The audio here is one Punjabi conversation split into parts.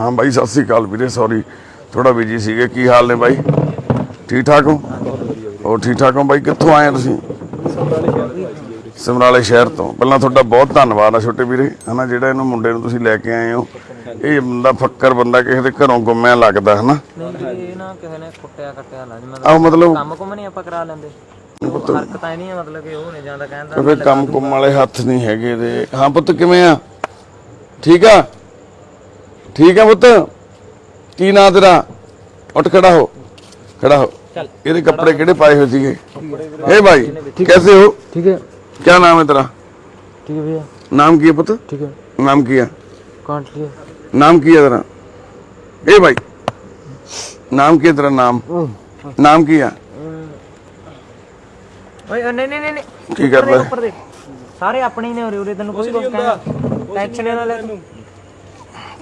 ਹਾਂ ਬਾਈ ਸਤਿ ਸ੍ਰੀ ਅਕਾਲ ਵੀਰੇ ਸੌਰੀ ਥੋੜਾ ਬਿਜ਼ੀ ਸੀਗੇ। ਕੀ ਹਾਲ ਨੇ ਬਾਈ? ਠੀਕ ਠਾਕ ਹੋ? ਹੋਰ ਠੀਕ ਠਾਕ ਹੋ ਬਾਈ? ਕਿੱਥੋਂ ਆਏ ਤੁਸੀਂ? ਸਮਰਾਲੇ ਸ਼ਹਿਰ ਤੋਂ। ਪਹਿਲਾਂ ਤੁਹਾਡਾ ਬਹੁਤ ਧੰਨਵਾਦ ਆ ਛੋਟੇ ਵੀਰੇ ਹਨਾ ਜਿਹੜਾ ਇਹਨੂੰ ਮੁੰਡੇ ਨੂੰ ਤੁਸੀਂ ਲੈ ਕੇ ਆਏ ਹੋ। ਇਹ ਬੰਦਾ ਫੱਕਰ ਬੰਦਾ ਕਿਸੇ ਦੇ ਘਰੋਂ ਗੁੰਮਿਆ ਲੱਗਦਾ ਹਨਾ? ਇਹ ਨਾ ਕਿਸੇ ਨੇ ਕੁੱਟਿਆ ਕੱਟਿਆ ਲਾ ਜਿਵੇਂ ਆਹ ਮਤਲਬ ਕੰਮ ਕੁਮ ਨਹੀਂ ਆਪਾਂ ਕਰਾ ਲੈਂਦੇ। ਉਹ ਹਰਕਤਾਂ ਨਹੀਂ ਮਤਲਬ ਕਿ ਉਹ ਨਹੀਂ ਜਾਂਦਾ ਕਹਿੰਦਾ ਫਿਰ ਕੰਮ ਕੁੰਮ ਵਾਲੇ ਹੱਥ ਨਹੀਂ ਹੈਗੇ ਦੇ ਹਾਂ ਪੁੱਤ ਕਿਵੇਂ ਆ? ਠੀਕ ਆ? ਠੀਕ ਆ ਪੁੱਤ ਕੀ ਨਾਂ ਤੇਰਾ ਉੱਠ ਖੜਾ ਹੋ ਖੜਾ ਹੋ ਚੱਲ। ਇਹਦੇ ਕੱਪੜੇ ਕਿਹੜੇ ਪਾਏ ਹੋਏ ਸੀਗੇ ਏ ਭਾਈ कैसे हो ठीक है क्या नाम है तेरा ठीक है भैया नाम की है पुत्र ठीक है नाम किया काट लिए नाम किया तेरा ए भाई नाम किया तेरा नाम नाम किया ਓਏ ਨਹੀਂ ਨਹੀਂ ਨਹੀਂ ਨਹੀਂ ਕੀ ਕਰਦਾ ਹੈ? ਉੱਪਰ ਦੇ ਸਾਰੇ ਆਪਣੇ ਹੀ ਨੇ ਉਰੇ ਉਰੇ ਤੈਨੂੰ ਕੋਈ ਕੁਝ ਕਹਿਣਾ ਟੈਨਸ਼ਨ ਨਾ ਲੈ ਤੂੰ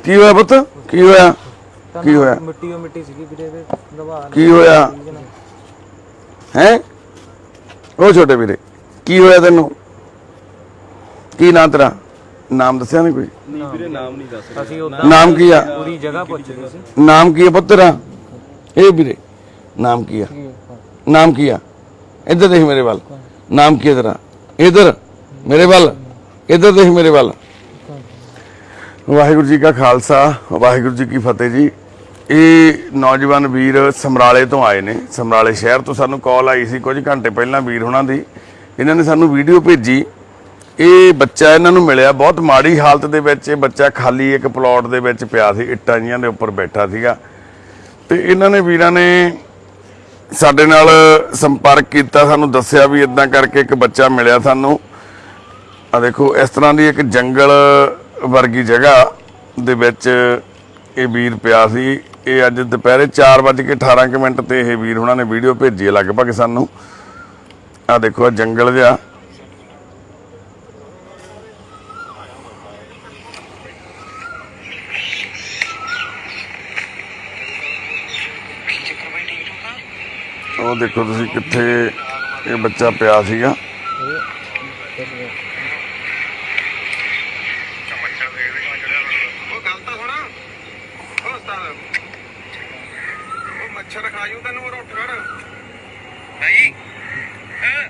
ਕੀ ਹੋਇਆ ਪੁੱਤ? ਕੀ ਹੋਇਆ? ਕੀ ਹੋਇਆ? ਮਿੱਟੀ ਉਹ ਮਿੱਟੀ ਸੀਗੀ ਵੀਰੇ ਦੇ ਦਬਾ ਕੀ ਹੋਇਆ? ਹੈ? ਉਹ ਛੋਟੇ ਵੀਰੇ ਕੀ ਹੋਇਆ ਤੈਨੂੰ? ਕੀ ਨਾਂ ਤੇਰਾ? ਨਾਮ ਦੱਸਿਆ ਨਹੀਂ ਕੋਈ ਅਸੀਂ ਉਦਾਂ ਨਾਮ ਕੀ ਆ? ਪੂਰੀ ਜਗ੍ਹਾ ਪੁੱਛ ਗਏ ਸੀ। ਨਾਮ ਕੀ ਹੈ ਪੁੱਤ ਤੇਰਾ? ਇਹ ਵੀਰੇ ਨਾਮ ਕੀ ਆ? ਨਾਮ ਕੀ ਆ? ਇੱਧਰ ਦੇਖ ਮੇਰੇ ਵੱਲ। ਨਾਮ ਕੀ ਹੈ ਤੇਰਾ? ਇੱਧਰ ਮੇਰੇ ਵੱਲ। ਇੱਧਰ ਦੇਖ ਮੇਰੇ ਵੱਲ। ਵਾਹਿਗੁਰੂ ਜੀ ਕਾ ਖਾਲਸਾ, ਵਾਹਿਗੁਰੂ ਜੀ ਕੀ ਫਤਿਹ ਜੀ। ਇਹ ਨੌਜਵਾਨ ਵੀਰ ਸਮਰਾਲੇ ਤੋਂ ਆਏ ਨੇ। ਸਮਰਾਲੇ ਸ਼ਹਿਰ ਤੋਂ ਸਾਨੂੰ ਕਾਲ ਆਈ ਸੀ, ਕੁਝ ਘੰਟੇ ਪਹਿਲਾਂ ਵੀਰ ਹੁਣਾਂ ਦੀ। ਇਹਨਾਂ ਨੇ ਸਾਨੂੰ ਵੀਡੀਓ ਭੇਜੀ। ਇਹ ਬੱਚਾ ਇਹਨਾਂ ਨੂੰ ਮਿਲਿਆ, ਬਹੁਤ ਮਾੜੀ ਹਾਲਤ ਦੇ ਵਿੱਚ ਇਹ ਬੱਚਾ ਖਾਲੀ ਇੱਕ ਪਲਾਟ ਦੇ ਵਿੱਚ ਪਿਆ ਸੀ, ਇੱਟਾਂ ਜੀਆਂ ਦੇ ਉੱਪਰ ਬੈਠਾ ਸੀਗਾ। ਤੇ ਇਹਨਾਂ ਨੇ ਵੀਰਾਂ ਨੇ ਸਾਡੇ ਨਾਲ ਸੰਪਰਕ ਕੀਤਾ, ਸਾਨੂੰ ਦੱਸਿਆ ਵੀ ਇਦਾਂ ਕਰਕੇ ਇੱਕ ਬੱਚਾ ਮਿਲਿਆ ਸਾਨੂੰ। ਆ ਦੇਖੋ, ਇਸ ਤਰ੍ਹਾਂ ਦੀ ਇੱਕ ਜੰਗਲ ਵਰਗੀ ਜਗ੍ਹਾ ਦੇ ਵਿੱਚ ਇਹ ਵੀਰ ਪਿਆ ਸੀ। ਇਹ ਅੱਜ ਦੁਪਹਿਰੇ 4:18 ਕੁ ਮਿੰਟ ਤੇ ਇਹ ਵੀਰ ਉਹਨਾਂ ਨੇ ਵੀਡੀਓ ਭੇਜੀ ਹੈ ਲਗਭਗ ਸਾਨੂੰ। ਆ ਦੇਖੋ ਆ ਜੰਗਲ ਜਿਹਾ। ਉਹ ਦੇਖੋ ਤੁਸੀਂ ਕਿੱਥੇ ਇਹ ਬੱਚਾ ਪਿਆ ਸੀਗਾ ਉਹ ਗੱਲ ਤਾਂ ਸੁਣ ਉਹ ਉਸਤਾਦ ਉਹ ਮੱਛਰ ਖਾਜੂ ਤੈਨੂੰ ਉਹ ਉੱਠ ਖੜ ਨਹੀਂ ਹਾਂ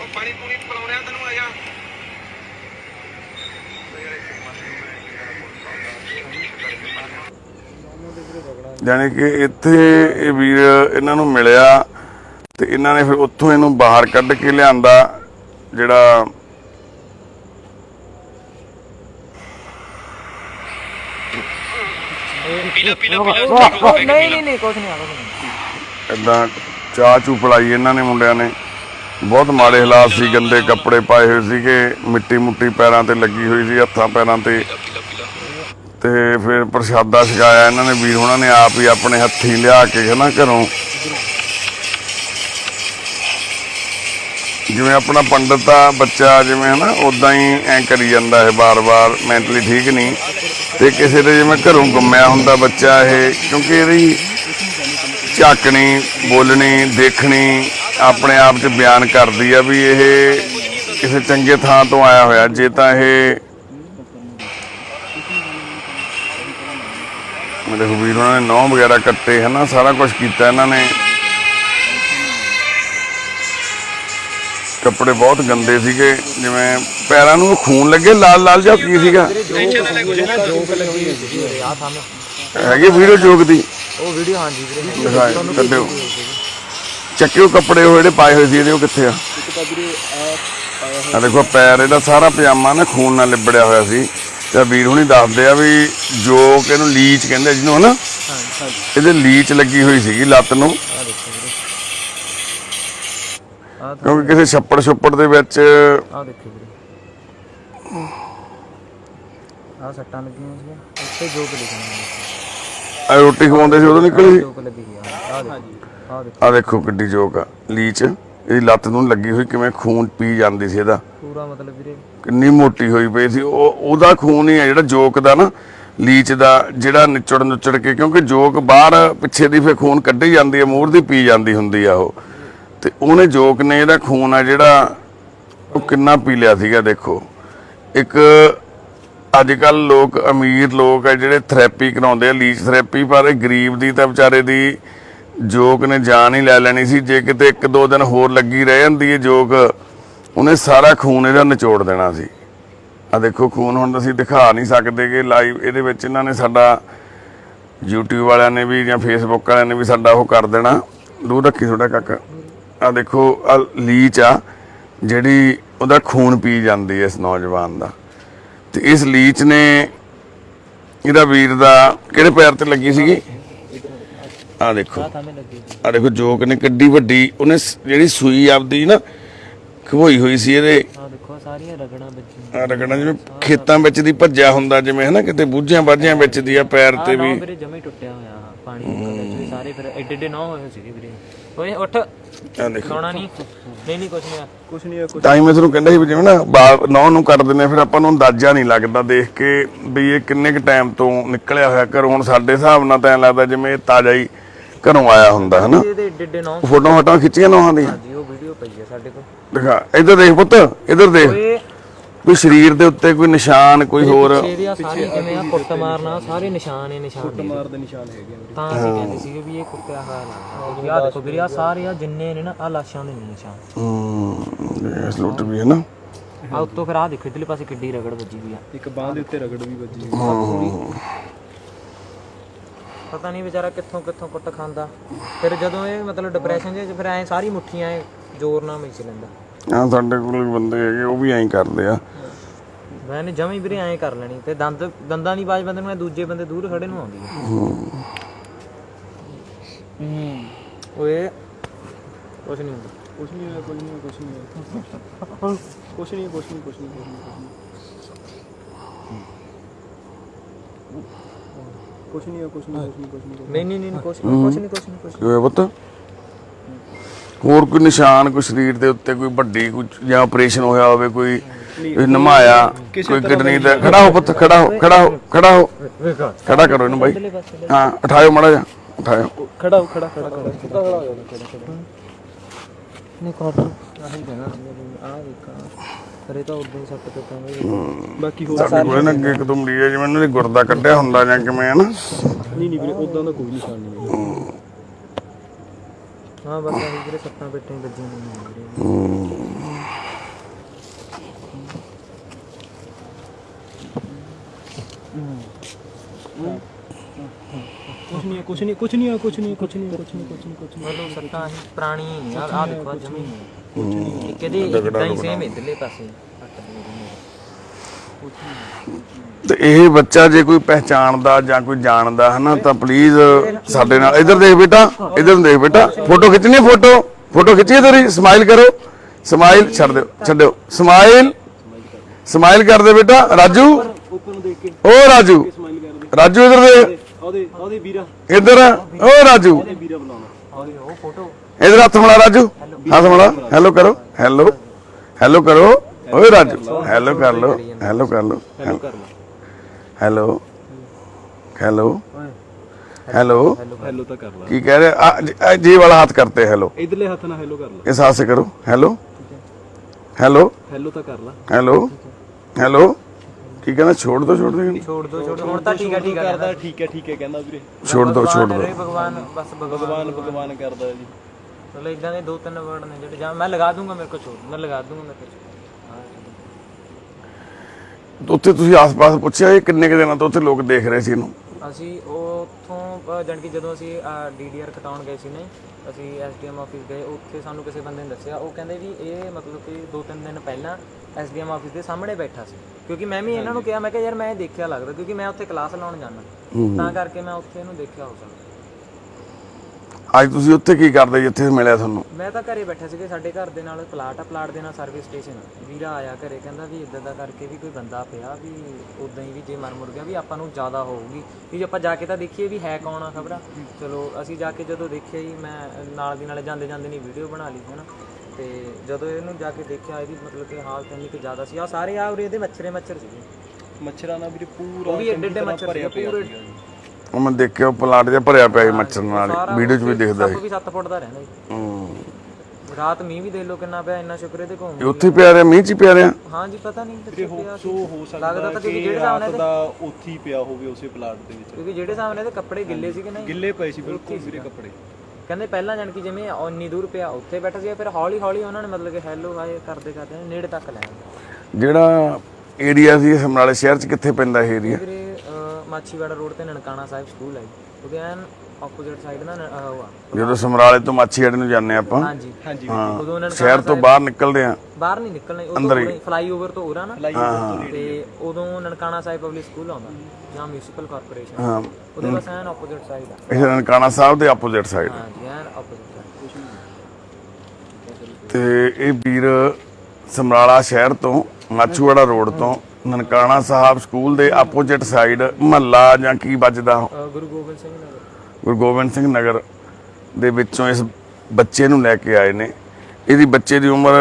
ਉਹ ਪਾਣੀ ਪੂਣੀ ਪਿਲਾਉਣਿਆ ਤੈਨੂੰ ਆ ਜਾ ਯਾਨੀ ਕਿ ਇੱਥੇ ਇਹ ਵੀਰ ਇਹਨਾਂ ਨੂੰ ਮਿਲਿਆ ਤੇ ਇਹਨਾਂ ਨੇ ਫਿਰ ਉੱਥੋਂ ਇਹਨੂੰ ਬਾਹਰ ਕੱਢ ਕੇ ਲਿਆਂਦਾ ਜਿਹੜਾ ਨਹੀਂ ਨਹੀਂ ਨਹੀਂ ਕੁਝ ਨਹੀਂ ਆ ਕੁਛ ਨਹੀਂ ਇਦਾਂ ਚਾਹ ਚੂ ਪਲਾਈ ਇਹਨਾਂ ਨੇ ਮੁੰਡਿਆਂ ਨੇ। ਬਹੁਤ ਮਾੜੇ ਹਾਲਾਤ ਸੀ ਗੰਦੇ ਕੱਪੜੇ ਪਾਏ ਹੋਏ ਸੀਗੇ ਮਿੱਟੀ ਮੁੱਟੀ ਪੈਰਾਂ ਤੇ ਲੱਗੀ ਹੋਈ ਸੀ ਹੱਥਾਂ ਪੈਰਾਂ ਤੇ। ਤੇ ਫਿਰ ਪ੍ਰਸ਼ਾਦਾ ਛਕਾਇਆ ਇਹਨਾਂ ਨੇ ਵੀਰ ਉਹਨਾਂ ਨੇ ਆਪ ਹੀ ਆਪਣੇ ਹੱਥੀਂ ਲਿਆ ਕੇ ਹਨਾ ਘਰੋਂ। ਜਿਵੇਂ ਆਪਣਾ ਪੰਡਤ ਆ ਬੱਚਾ ਜਿਵੇਂ ਹਨਾ ਉਦਾਂ ਹੀ ਐ ਕਰੀ ਜਾਂਦਾ ਹੈ ਬਾਰ-ਬਾਰ ਮੈਂਟਲੀ ਠੀਕ ਨਹੀਂ। ਤੇ ਕਿਸੇ ਦੇ ਜਿਵੇਂ ਘਰੋਂ ਗੁੰਮਿਆ ਹੁੰਦਾ ਬੱਚਾ ਇਹ, ਕਿਉਂਕਿ ਇਹਦੀ ਝਾਕਣੀ, ਬੋਲਣੀ, ਦੇਖਣੀ ਆਪਣੇ ਆਪ 'ਚ ਬਿਆਨ ਕਰਦੀ ਆ ਵੀ ਇਹ ਕਿਸੇ ਚੰਗੇ ਥਾਂ ਤੋਂ ਆਇਆ ਹੋਇਆ। ਜੇ ਤਾਂ ਇਹ ਮੇਰੇ ਵੀਰ ਉਹਨਾਂ ਨੇ ਨੌਂ ਵਗੈਰਾ ਕੱਟੇ ਹਨਾ ਸਾਰਾ ਕੁਝ ਕੀਤਾ ਇਹਨਾਂ ਨੇ। ਕੱਪੜੇ ਬਹੁਤ ਗੰਦੇ ਸੀਗੇ, ਜਿਵੇਂ ਪੈਰਾਂ ਨੂੰ ਖੂਨ ਲੱਗੇ, ਲਾਲ ਲਾਲ ਜਿਹਾ ਕੀ ਸੀਗਾ? ਹੈਗੀ ਵੀਡੀਓ ਜੋਗ ਦੀ? ਉਹ ਵੀਡੀਓ ਹਾਂਜੀ ਵੀਰੇ ਕੱਢਿਓ। ਚੱਕਿਓ ਕੱਪੜੇ ਉਹ ਜਿਹੜੇ ਪਾਏ ਹੋਏ ਸੀ, ਇਹਦੇ ਉਹ ਕਿੱਥੇ ਆ? ਆ ਦੇਖੋ, ਪੈਰ, ਇਹਦਾ ਸਾਰਾ ਪਜਾਮਾ ਨਾ ਖੂਨ ਨਾਲ ਲਿਬੜਿਆ ਹੋਇਆ ਸੀ। ਤੇ ਵੀਰ ਹੁਣੀ ਦੱਸਦੇ ਆ ਵੀ ਜੋ ਕਿ ਇਹਨੂੰ ਲੀਚ ਕਹਿੰਦੇ ਜਿਹਨੂੰ ਹਨਾ? ਇਹਦੇ ਲੀਚ ਲੱਗੀ ਹੋਈ ਸੀਗੀ ਲੱਤ ਨੂੰ। ਆ ਦੇਖੋ ਵੀਰੇ। ਆ ਕਿਉਂਕਿ ਕਿਸੇ ਛੱਪੜ ਛੁੱਪੜ ਦੇ ਵਿੱਚ ਆ ਦੇਖੋ ਵੀਰੇ। ਆ ਸੱਟਾਂ ਲੱਗੀਆਂ ਸੀ ਉੱਤੇ ਜੋਕ ਲਿਖਣਾ ਆ ਰੋਟੀ ਖਵਾਉਂਦੇ ਸੀ ਉਦੋਂ ਨਿਕਲੀ ਸੀ? ਜੋਕ ਲੱਗੀ ਗਈ ਆ। ਦੇਖੋ। ਆ ਦੇਖੋ। ਆ ਦੇਖੋ ਕਿੱਡੀ ਜੋਕ ਆ। ਲੀਚ ਇਹਦੀ ਲੱਤ ਨੂੰ ਲੱਗੀ ਹੋਈ ਕਿਵੇਂ ਖੂਨ ਪੀ ਜਾਂਦੀ ਸੀ ਇਹਦਾ। ਪੂਰਾ ਮਤਲਬ ਵੀਰੇ ਕਿੰਨੀ ਮੋਟੀ ਹੋਈ ਪਈ ਸੀ। ਉਹ ਉਹਦਾ ਖੂਨ ਹੀ ਹੈ ਜਿਹੜਾ ਜੋਕ ਦਾ ਨਾ, ਲੀਚ ਦਾ, ਜਿਹੜਾ ਨਿਚੜ ਨੁਚੜ ਕੇ, ਕਿਉਂਕਿ ਜੋਕ ਬਾਹਰ ਪਿੱਛੇ ਦੀ ਫੇ ਖੂਨ ਕੱਢੀ ਜਾਂਦੀ ਹੈ ਮੂਰ ਦੀ ਪੀ ਜਾਂਦੀ ਹੁੰਦੀ ਆ ਉਹ। ਤੇ ਉਹਨੇ ਜੋਕ ਨੇ ਇਹਦਾ ਖੂਨ ਆ ਜਿਹੜਾ, ਉਹ ਕਿੰਨਾ ਪੀ ਲਿਆ ਸੀਗਾ ਦੇਖੋ। ਇੱਕ ਅੱਜ ਕੱਲ ਲੋਕ, ਅਮੀਰ ਲੋਕ ਆ ਜਿਹੜੇ ਥੈਰੇਪੀ ਕਰਾਉਂਦੇ ਆ, ਲੀਚ ਥੈਰੇਪੀ, ਪਰ ਇਹ ਗਰੀਬ ਦੀ ਤਾਂ ਵਿਚਾਰੇ ਦੀ ਜੋਕ ਨੇ ਜਾਨ ਹੀ ਲੈ ਲੈਣੀ ਸੀ। ਜੇ ਕਿਤੇ ਇੱਕ ਦੋ ਦਿਨ ਹੋਰ ਲੱਗੀ ਰਹਿ ਜਾਂਦੀ ਹੈ ਜੋਕ ਉਹਨੇ ਸਾਰਾ ਖੂਨ ਇਹਦਾ ਨਿਚੋੜ ਦੇਣਾ ਸੀ। ਆ ਦੇਖੋ, ਖੂਨ ਹੁਣ ਅਸੀਂ ਦਿਖਾ ਨਹੀਂ ਸਕਦੇ ਕਿ ਲਾਈਵ ਇਹਦੇ ਵਿੱਚ ਇਹਨਾਂ ਨੇ ਸਾਡਾ YouTube ਵਾਲਿਆਂ ਨੇ ਵੀ ਜਾਂ Facebook ਵਾਲਿਆਂ ਨੇ ਵੀ ਸਾਡਾ ਉਹ ਕਰ ਦੇਣਾ। ਦੂਰ ਰੱਖੀ ਥੋੜਾ ਕਾਕਾ। ਆ ਦੇਖੋ ਆ ਲੀਚ ਆ, ਜਿਹੜੀ ਉਹਦਾ ਖੂਨ ਪੀ ਜਾਂਦੀ ਹੈ ਇਸ ਨੌਜਵਾਨ ਦਾ। ਤੇ ਇਸ ਲੀਚ ਨੇ ਇਹਦਾ ਵੀਰ ਦਾ ਕਿਹੜੇ ਪੈਰ ਤੇ ਲੱਗੀ ਸੀਗੀ? ਆ ਦੇਖੋ ਤਾਂ ਆ ਦੇਖੋ, ਜੋਕ ਨੇ ਕਿੱਡੀ ਵੱਡੀ, ਉਹਨੇ ਜਿਹੜੀ ਸੂਈ ਆਪਦੀ ਨਾ ਖਵੋਈ ਹੋਈ ਸੀ ਇਹਦੇ। ਆ ਦੇਖੋ ਸਾਰੀਆਂ ਰਗੜਾਂ ਬੱਜੀਆਂ ਆ ਰਗੜਾਂ ਜਿਵੇਂ ਖੇਤਾਂ ਵਿੱਚ ਦੀ ਭੱਜਿਆ ਹੁੰਦਾ ਜਿਵੇਂ ਹਨਾ ਕਿਤੇ ਬੂਝਿਆਂ ਬਾਝਿਆਂ ਵਿੱਚ ਦੀ ਆ ਪੈਰ ਆ ਤੇ ਵੀ। ਵੀਰੇ ਜਮੇ ਟੁੱਟਿਆ ਹੋਇਆ ਆਹ ਪਾਣੀ ਦੇ ਵਿੱਚ ਵੀ ਸਾਰੇ ਫਿਰ ਐਡੇ ਐਡੇ ਨਾ ਹੋਏ ਹੋਏ ਸੀਗੇ ਵੀਰੇ। ਓਏ ਉੱਠ। ਆ ਦੇਖੋ। ਸੌਣਾ ਨਹੀਂ। ਨਹੀਂ ਨਹੀਂ ਕੁਛ ਨਹੀਂ ਆ। ਕੁਛ ਨਹੀਂ ਹੈ ਕੁਛ ਤਾਂ ਹੀ ਮੈਂ ਤੁਹਾਨੂੰ ਕਹਿੰਦਾ ਸੀ ਵੀ ਜਿਵੇਂ ਨਾ ਬਾਲ ਨੌ ਨੂੰ ਕਰ ਦਿੰਦੇ ਆ, ਫਿਰ ਆਪਾਂ ਨੂੰ ਅੰਦਾਜ਼ਾ ਨਹੀਂ ਲੱਗਦਾ ਦੇਖ ਕੇ ਵੀ ਇਹ ਕਿੰਨੇ ਕ ਟਾਈਮ ਤੋਂ ਨਿਕਲਿਆ ਹੋਇਆ ਘਰੋਂ। ਹੁਣ ਸਾਡੇ ਹਿਸਾਬ ਨਾਲ ਤਾਂ ਐਂ ਲੱਗਦਾ ਜਿਵੇਂ ਇਹ ਤਾਜ਼ਾ ਹੀ ਘਰੋਂ ਆਇਆ ਹੁੰਦਾ ਹਨਾ। ਇਹਦੇ ਐਡੇ ਐਡੇ ਨਾ ਫੋਟੋ ਫੋਟੋ ਖਿੱਚੀਆਂ ਨੌਹਾਂ ਦੀਆਂ ਹਾਂਜੀ ਉਹ ਵੀਡੀਓ ਪਈ ਹੈ ਸਾਡੇ ਕੋਲ। ਦਿਖਾ ਇੱਧਰ ਦੇਖ ਪੁੱਤ ਇੱਧਰ ਦੇਖ। ਕੋਈ ਸਰੀਰ ਦੇ ਉੱਤੇ ਕੋਈ ਨਿਸ਼ਾਨ ਕੋਈ ਹੋਰ? ਇਹਦੇ ਆ ਸਾਰੇ ਜਿਵੇਂ ਆ ਕੁੱਟ ਮਾਰਨਾ ਸਾਰੇ ਨਿਸ਼ਾਨ ਹੀ ਨਿਸ਼ਾਨ ਨੇ ਮਾਰ ਦੇ ਨਿਸ਼ਾਨ ਹੈਗੇ ਆ ਵੀਰੇ ਤਾਂ ਅਸੀਂ ਕਹਿੰਦੇ ਸੀਗੇ ਵੀ ਇਹ ਕੁੱਤਿਆ ਹੋਇਆ ਲੱਗਦਾ ਯਾਰ ਦੇਖੋ ਵੀਰੇ ਆ। ਸਾਰੇ ਆ ਜਿੰਨੇ ਨੇ ਨਾ ਆ ਲਾਸ਼ਾਂ ਦੇ ਨੇ ਨਿਸ਼ਾਨ। ਹੂੰ ਇਸ ਲੁੱਟ ਵੀ ਹੈ ਨਾ। ਆ ਉੱਤੋਂ ਫਿਰ ਆ ਦੇਖੋ ਇਧਰਲੇ ਪਾਸੇ ਕਿੱਡੀ ਰਗੜ ਵੱਜੀ ਵੀ ਆ। ਇੱਕ ਬਾਹ ਦੇ ਉੱਤੇ ਰਗੜ ਵੀ ਵੱਜੀ ਹੋਈ ਪਤਾ ਨਹੀਂ ਵਿਚਾਰਾ ਕਿੱਥੋਂ ਕਿੱਥੋਂ ਕੁੱਟ ਖਾਂਦਾ। ਫਿਰ ਜਦੋਂ ਇਹ ਮਤਲਬ ਡਿਪਰੈਸ਼ਨ ਜੇ ਫਿਰ ਐ ਸਾਰੀ ਮੁੱਠੀਆਂ ਐ ਜ਼ੋਰ ਨਾਲ ਮਿਚ ਲੈਂਦਾ ਆ ਸਾਡੇ ਕੋਲ ਵੀ ਬੰਦੇ ਹੈਗੇ ਉਹ ਵੀ ਐਂ ਕਰਦੇ ਆ ਮੈਂ ਨੇ ਜਮੀ ਵੀਰੇ ਐਂ ਕਰ ਲੈਣੀ ਤੇ ਦੰਦ ਦੰਦਾਂ ਦੀ ਆਵਾਜ਼ ਬੰਦੇ ਨੂੰ ਐ ਦੂਜੇ ਬੰਦੇ ਦੂਰ ਖੜੇ ਨੂੰ ਆਉਂਦੀ ਹੈ ਓਏ ਕੁਛ ਨਹੀਂ ਹੁੰਦਾ ਕੁਛ ਨਹੀਂ ਹੋਇਆ ਕੁਛ ਨਹੀਂ ਹੋਇਆ ਕੁਛ ਨਹੀਂ ਹੋਇਆ ਕੁਛ ਨਹੀਂ ਕੁਛ ਨਹੀਂ ਕੁਛ ਨਹੀਂ ਕੁਛ ਨਹੀਂ ਕੁਛ ਨਹੀਂ ਹੋਇਆ ਕੁਛ ਨਹੀਂ ਕੁਛ ਨਹੀਂ ਕੁਛ ਨਹੀਂ ਨਹੀਂ ਨਹੀਂ ਨਹੀਂ ਕੁਛ ਨਹੀਂ ਕੁਛ ਨਹੀਂ ਕੁਛ ਨਹੀਂ ਕੁਛ ਕੀ ਹੋਇਆ ਪੁੱਤ ਹੋਰ ਕੋਈ ਨਿਸ਼ਾਨ ਕੋਈ ਸਰੀਰ ਦੇ ਉੱਤੇ ਕੋਈ ਵੱਡੀ ਕੋਈ ਜਾਂ ਆਪਰੇਸ਼ਨ ਹੋਇਆ ਹੋਵੇ ਕੋਈ ਨਮਾਇਆ ਕੋਈ ਕਿਡਨੀ ਦਾ ਖੜਾ ਹੋ ਪੁੱਤ ਖੜਾ ਹੋ ਖੜਾ ਹੋ ਖੜਾ ਹੋ। ਖੜਾ ਕਰੋ ਇਹਨੂੰ ਬਾਈ। ਹਾਂ ਉਠਾਇਓ ਮੜਾ ਜਾ ਉਠਾਇਓ। ਖੜਾ ਹੋ ਖੜਾ ਖੜਾ ਖੜਾ। ਖੜਾ ਹੋ ਜਾ ਨਹੀਂ ਕਰ ਆਹੀ ਕਹਿਣਾ। ਆ ਦੇਖਾ। ਕਰੇ ਤਾਂ ਉਦੋਂ ਸੱਟ ਤੇ ਤਾਂ ਬਾਕੀ ਹੋਰ ਸਾਡੇ ਕੋਲ ਨਾ ਇੱਕ ਦੋ ਮਰੀਜ਼ ਜਿਵੇਂ ਇਹਨਾਂ ਦੇ ਗੁਰਦਾ ਕੱਢਿਆ ਹੁੰਦਾ ਜਾਂ ਕਿਵੇਂ ਹੈ ਨਾ ਨਹੀਂ ਨਹੀਂ ਵੀਰੇ ਉਦਾਂ ਦਾ ਕੋਈ ਨਿਸ਼ਾਨ ਨਹੀਂ ਹੈ ਬਸ ਆਹੀ ਵੀਰੇ ਸੱਟਾਂ ਪੇਟਾਂ ਹੀ ਵੱਜੀਆਂ ਨੇ ਵੀਰੇ ਕੁਛ ਨਹੀਂ ਹੈ ਕੁਛ ਨਹੀਂ ਕੁਛ ਨਹੀਂ ਹੈ ਕੁਛ ਨਹੀਂ ਕੁਛ ਨਹੀਂ ਕੁਛ ਨਹੀਂ ਕੁਛ ਨਹੀਂ ਕੁਛ ਨਹੀਂ। ਮਤਲਬ ਸੱਟਾਂ ਹੀ ਪੁਰਾਣੀ ਹੀ ਨਹੀਂ ਆ ਆ ਦੇਖੋ ਜਮੀ ਨਹੀਂ ਕਿਹਦੇ ਇਦਾਂ ਹੀ ਸੇਮ ਇਧਰਲੇ ਪਾਸੇ। ਸੱਟ ਦੇ ਮੇਰੇ। ਤੇ ਇਹ ਬੱਚਾ ਜੇ ਕੋਈ ਪਹਿਚਾਣਦਾ ਜਾਂ ਕੋਈ ਜਾਣਦਾ ਹੈ ਤਾਂ ਪਲੀਜ਼ ਸਾਡੇ ਨਾਲ ਇੱਧਰ ਦੇਖ ਬੇਟਾ, ਇੱਧਰ ਦੇਖ ਬੇਟਾ। ਫੋਟੋ ਖਿੱਚਣੀ ਫੋਟੋ ਫੋਟੋ ਖਿੱਚੀਏ ਤੇਰੀ ਸਮਾਈਲ ਕਰੋ। ਸਮਾਈਲ ਛੱਡ ਦਿਓ, ਛੱਡਿਓ। ਸਮਾਈਲ ਸਮਾਈਲ ਕਰ ਦੇ ਬੇਟਾ, ਰਾਜੂ। ਉੱਪਰ ਓ ਰਾਜੂ ਰਾਜੂ ਇਧਰ ਦੇ। ਉਹਦੇ ਉਹਦੇ ਵੀਰਾ ਇੱਧਰ, ਓ ਰਾਜੂ। ਉਹਦੇ ਵੀਰਾ ਬੁਲਾਉਣਾ ਉਹਦੀ ਉਹ ਫੋਟੋ ਇਧਰ ਹੱਥ ਮਿਲਾ ਰਾਜੂ, ਹੱਥ ਮਿਲਾ ਹੈਲੋ ਕਰੋ ਹੈਲੋ ਹੈਲੋ ਕਰੋ। ਓਏ ਰਾਜੂ ਹੈਲੋ ਕਰ ਲੋ ਹੈਲੋ ਕਰ ਲੋ ਹੈਲੋ ਹੈਲੋ ਹੈਲੋ ਹੈਲੋ ਤਾਂ ਕਰ ਲਾ। ਕੀ ਕਹਿ ਰਹੇ? ਜੀ ਵਾਲਾ ਹੱਥ ਕਰਤੇ ਹੈਲੋ ਇਧਰਲੇ ਹੱਥ ਨਾਲ ਹੈਲੋ ਕਰ ਲਾ। ਇਸ ਹੱਥ ਕਰੋ ਹੈਲੋ ਹੈਲੋ ਹੈਲੋ ਤਾਂ ਕਰ ਲਾ। ਹੈਲੋ ਹੈਲੋ ਕੀ ਕਹਿੰਦਾ? ਛੋੜ ਦੋ ਛੋੜ ਦੇ ਛੋੜ ਦੋ ਛੋੜ ਤਾਂ ਠੀਕ ਹੈ ਠੀਕ ਕਰਦਾ ਠੀਕ ਹੈ ਠੀਕ ਹੈ ਕਹਿੰਦਾ ਵੀਰੇ। ਛੋੜ ਦੋ ਛੋੜ ਦੋ। ਭਗਵਾਨ ਬਸ ਭਗਵਾਨ। ਭਗਵਾਨ ਕਰਦਾ ਜੀ। ਚਲੋ ਇਦਾਂ ਦੇ ਦੋ ਤਿੰਨ ਵਰਡ ਨੇ ਜਿਹੜੇ ਜਾਂ ਮੈਂ ਲਗਾ ਦੂੰਗਾ ਮੇਰੇ ਕੋਲ ਛੋੜ ਮੈਂ ਲਗਾ ਦੂੰਗਾ ਮੇਰੇ ਕੋ ਉੱਥੇ ਤੁਸੀਂ ਆਸ-ਪਾਸ ਪੁੱਛਿਆ ਇਹ ਕਿੰਨੇ ਕੁ ਦਿਨਾਂ ਤੋਂ ਉੱਥੇ ਲੋਕ ਦੇਖ ਰਹੇ ਸੀ ਇਹਨੂੰ? ਅਸੀਂ ਉੱਥੋਂ ਜਾਨ ਕਿ ਜਦੋਂ ਅਸੀਂ ਡੀਡੀਆਰ ਕਟਾਉਣ ਗਏ ਸੀ ਨੇ ਅਸੀਂ ਐਸਡੀਐਮ ਆਫਿਸ ਗਏ ਉੱਥੇ ਸਾਨੂੰ ਕਿਸੇ ਬੰਦੇ ਨੇ ਦੱਸਿਆ ਉਹ ਕਹਿੰਦੇ ਵੀ ਇਹ ਮਤਲਬ ਕਿ ਦੋ ਤਿੰਨ ਦਿਨ ਪਹਿਲਾਂ ਐਸਡੀਐਮ ਆਫਿਸ ਦੇ ਸਾਹਮਣੇ ਬੈਠਾ ਸੀ। ਕਿਉਂਕਿ ਮੈਂ ਵੀ ਇਹਨਾਂ ਨੂੰ ਕਿਹਾ ਮੈਂ ਕਿਹਾ ਯਾਰ ਮੈਂ ਇਹ ਦੇਖਿਆ ਲੱਗਦਾ ਕਿਉਂਕਿ ਮੈਂ ਉੱਥੇ ਕਲਾਸ ਲਾਉਣ ਜਾਣਾ ਤਾਂ ਕਰਕੇ ਮੈਂ ਉੱਥੇ ਇਹਨੂੰ ਦੇਖਿਆ ਹੋ ਸਕਦਾ। ਅੱਜ ਤੁਸੀਂ ਉੱਥੇ ਕੀ ਕਰਦੇ ਜਿੱਥੇ ਮਿਲਿਆ ਤੁਹਾਨੂੰ? ਮੈਂ ਤਾਂ ਘਰੇ ਬੈਠਾ ਸੀਗੇ ਸਾਡੇ ਘਰ ਦੇ ਨਾਲ ਪਲਾਟ ਆ ਪਲਾਟ ਦੇ ਨਾਲ ਸਰਵਿਸ ਸਟੇਸ਼ਨ ਵੀਰਾ ਆਇਆ ਘਰੇ ਕਹਿੰਦਾ ਵੀ ਇਦਾਂ ਦਾ ਕਰਕੇ ਵੀ ਕੋਈ ਬੰਦਾ ਪਿਆ ਵੀ ਉਦਾਂ ਹੀ ਵੀ ਜੇ ਮਰ ਮੁਰ ਗਿਆ ਵੀ ਆਪਾਂ ਨੂੰ ਜ਼ਿਆਦਾ ਹੋਊਗੀ। ਵੀ ਜੇ ਆਪਾਂ ਜਾ ਕੇ ਤਾਂ ਦੇਖੀਏ ਵੀ ਹੈ ਕੌਣ ਆ ਖਬਰਾਂ। ਚਲੋ ਅਸੀਂ ਜਾ ਕੇ ਜਦੋਂ ਦੇਖਿਆ ਜੀ ਮੈਂ ਨਾਲ ਦੀ ਨਾਲ ਜਾਂਦੇ ਜਾਂਦੇ ਨਹੀਂ ਵੀਡੀਓ ਬਣਾ ਲਈ ਹੈ ਨਾ ਤੇ ਜਦੋਂ ਇਹਨੂੰ ਜਾ ਕੇ ਦੇਖਿਆ ਇਹਦੀ ਮਤਲਬ ਕਿ ਹਾਲਤ ਇੰਨੀ ਕਿ ਜ਼ਿਆਦਾ ਸੀ। ਆ ਸਾਰੇ ਆ ਉਰੇ ਇਹਦੇ ਮੱਛਰੇ ਮੱਛਰ ਸੀਗੇ। ਮੱਛਰਾਂ ਨਾਲ ਵੀਰੇ ਪੂਰਾ ਉਹ ਵੀ ਐਡੇ ਐਡੇ ਮੱਛਰ ਸੀਗੇ ਪੂਰੇ ਉਹ ਮੈਂ ਦੇਖਿਆ ਉਹ ਪਲਾਟ ਜਿਹਾ ਭਰਿਆ ਪਿਆ ਸੀ ਮੱਛਰ ਨਾਲ। ਵੀਡੀਓ 'ਚ ਵੀ ਦਿਖਦਾ ਸੀ। ਸੱਪ ਵੀ 7 ਫੁੱਟ ਦਾ ਰਹਿੰਦਾ ਜੀ ਹੂੰ। ਰਾਤ ਮੀਂਹ ਵੀ ਦੇਖ ਲਓ ਕਿੰਨਾ ਪਿਆ ਇੰਨਾ ਸ਼ੁਕਰ ਇਹਦੇ ਇਹ ਉੱਥੇ ਪਿਆ ਰਿਹਾ ਮੀਂਹ ਚ ਹੀ ਪਿਆ ਰਿਹਾ? ਹਾਂ ਜੀ ਪਤਾ ਨਹੀਂ ਕਿੱਥੇ ਪਿਆ ਸੀ। ਸੋ ਹੋ ਸਕਦਾ ਲੱਗਦਾ ਤਾਂ ਕਿ ਜਿਹੜੇ ਸਾਹਮਣੇ ਦਾ ਉੱਥੇ ਹੀ ਪਿਆ ਹੋਵੇ ਉਸੇ ਪਲਾਟ ਦੇ ਵਿੱਚ। ਕਿਉਂਕਿ ਜਿਹੜੇ ਸਾਹਮਣੇ ਦੇ ਕੱਪੜੇ ਗਿੱਲੇ ਸੀ ਕਿ ਨਹੀਂ? ਗਿੱਲੇ ਪਏ ਸੀ ਬਿਲਕੁਲ ਵੀਰੇ ਕੱਪੜੇ। ਕਹਿੰਦੇ ਪਹਿਲਾਂ ਜਾਣ ਕਿ ਜਿਵੇਂ ਉਨੀ ਦੂਰ ਪਿਆ ਉੱਥੇ ਬੈਠਾ ਸੀ ਫਿਰ ਹੌਲੀ ਹੌਲੀ ਉਹਨਾਂ ਨੇ ਮਤਲਬ ਕਿ ਹੈਲੋ ਹਾਏ ਕਰਦੇ ਕਰਦੇ ਨੇੜੇ ਤੱਕ ਲੈ ਆਏ। ਜਿਹੜਾ ਏਰੀਆ ਸੀ ਇਹ ਸਮਰਾਲੇ ਸ਼ਹਿਰ ਚ ਕਿੱਥੇ ਪੈਂਦਾ ਇਹ ਏਰੀਆ ਵੀਰੇ ਅਹ, ਮਾਛੀਵਾੜਾ ਰੋਡ ਤੇ ਨਨਕਾਣਾ ਸਾਹਿਬ ਸਕੂਲ ਹੈ ਜੀ। ਉਹਦੇ ਐਨ ਆਪੋਜ਼ਿਟ ਸਾਈਡ ਨਾ ਨ- ਅਹ, ਉਹ ਆ। ਜਦੋਂ ਸਮਰਾਲੇ ਤੋਂ ਮਾਛੀਵਾੜੇ ਨੂੰ ਜਾਂਦੇ ਆਪਾਂ ਹਾਂਜੀ। ਹਾਂਜੀ। ਹਾਂ ਉਦੋਂ ਨਨਕਾਣਾ ਸ਼ਹਿਰ ਤੋਂ ਬਾਹਰ ਨਿਕਲਦੇ ਆ ਬਾਹਰ ਨਹੀਂ ਨਿਕਲਣਾ ਉਦੋਂ ਫਲਾਈਓਵਰ ਤੋਂ ਉਰਾ ਨਾ। ਤੇ ਉਦੋਂ ਨਨਕਾਣਾ ਸਾਹਿਬ ਪਬਲਿਕ ਸਕੂਲ ਆਉਂਦਾ ਜਾਂ ਮਿਊਨਿਸਪਲ ਕਾਰਪੋਰੇਸ਼ਨ ਹਾਂ ਉਹਦੇ ਬਸ ਐਨ ਆਪੋਜ਼ਿਟ ਸਾਈਡ ਆ। ਇਹ ਨਨਕਾਣਾ ਸਾਹਿਬ ਦੇ ਆਪੋਜ਼ਿਟ ਸਾਈਡ ਹਾਂਜੀ ਐਨ ਆਪੋਜ਼ਿਟ ਸਾਈਡ ਤੇ ਇਹ ਵੀਰ ਸਮਰਾਲਾ ਸ਼ਹਿਰ ਤੋਂ ਮਾਛੂਵਾੜਾ ਰੋਡ ਤੋਂ ਨਨਕਾਣਾ ਸਾਹਿਬ ਸਕੂਲ ਦੇ ਆਪੋਜ਼ਿਟ ਸਾਈਡ ਮਹੱਲਾ ਜਾਂ ਕੀ ਵੱਜਦਾ? ਗੁਰੂ ਗੋਬਿੰਦ ਸਿੰਘ ਨਗਰ। ਗੁਰੂ ਗੋਬਿੰਦ ਸਿੰਘ ਨਗਰ ਦੇ ਵਿੱਚੋਂ ਇਸ ਬੱਚੇ ਨੂੰ ਲੈ ਕੇ ਆਏ ਨੇ। ਇਹਦੀ ਬੱਚੇ ਦੀ ਉਮਰ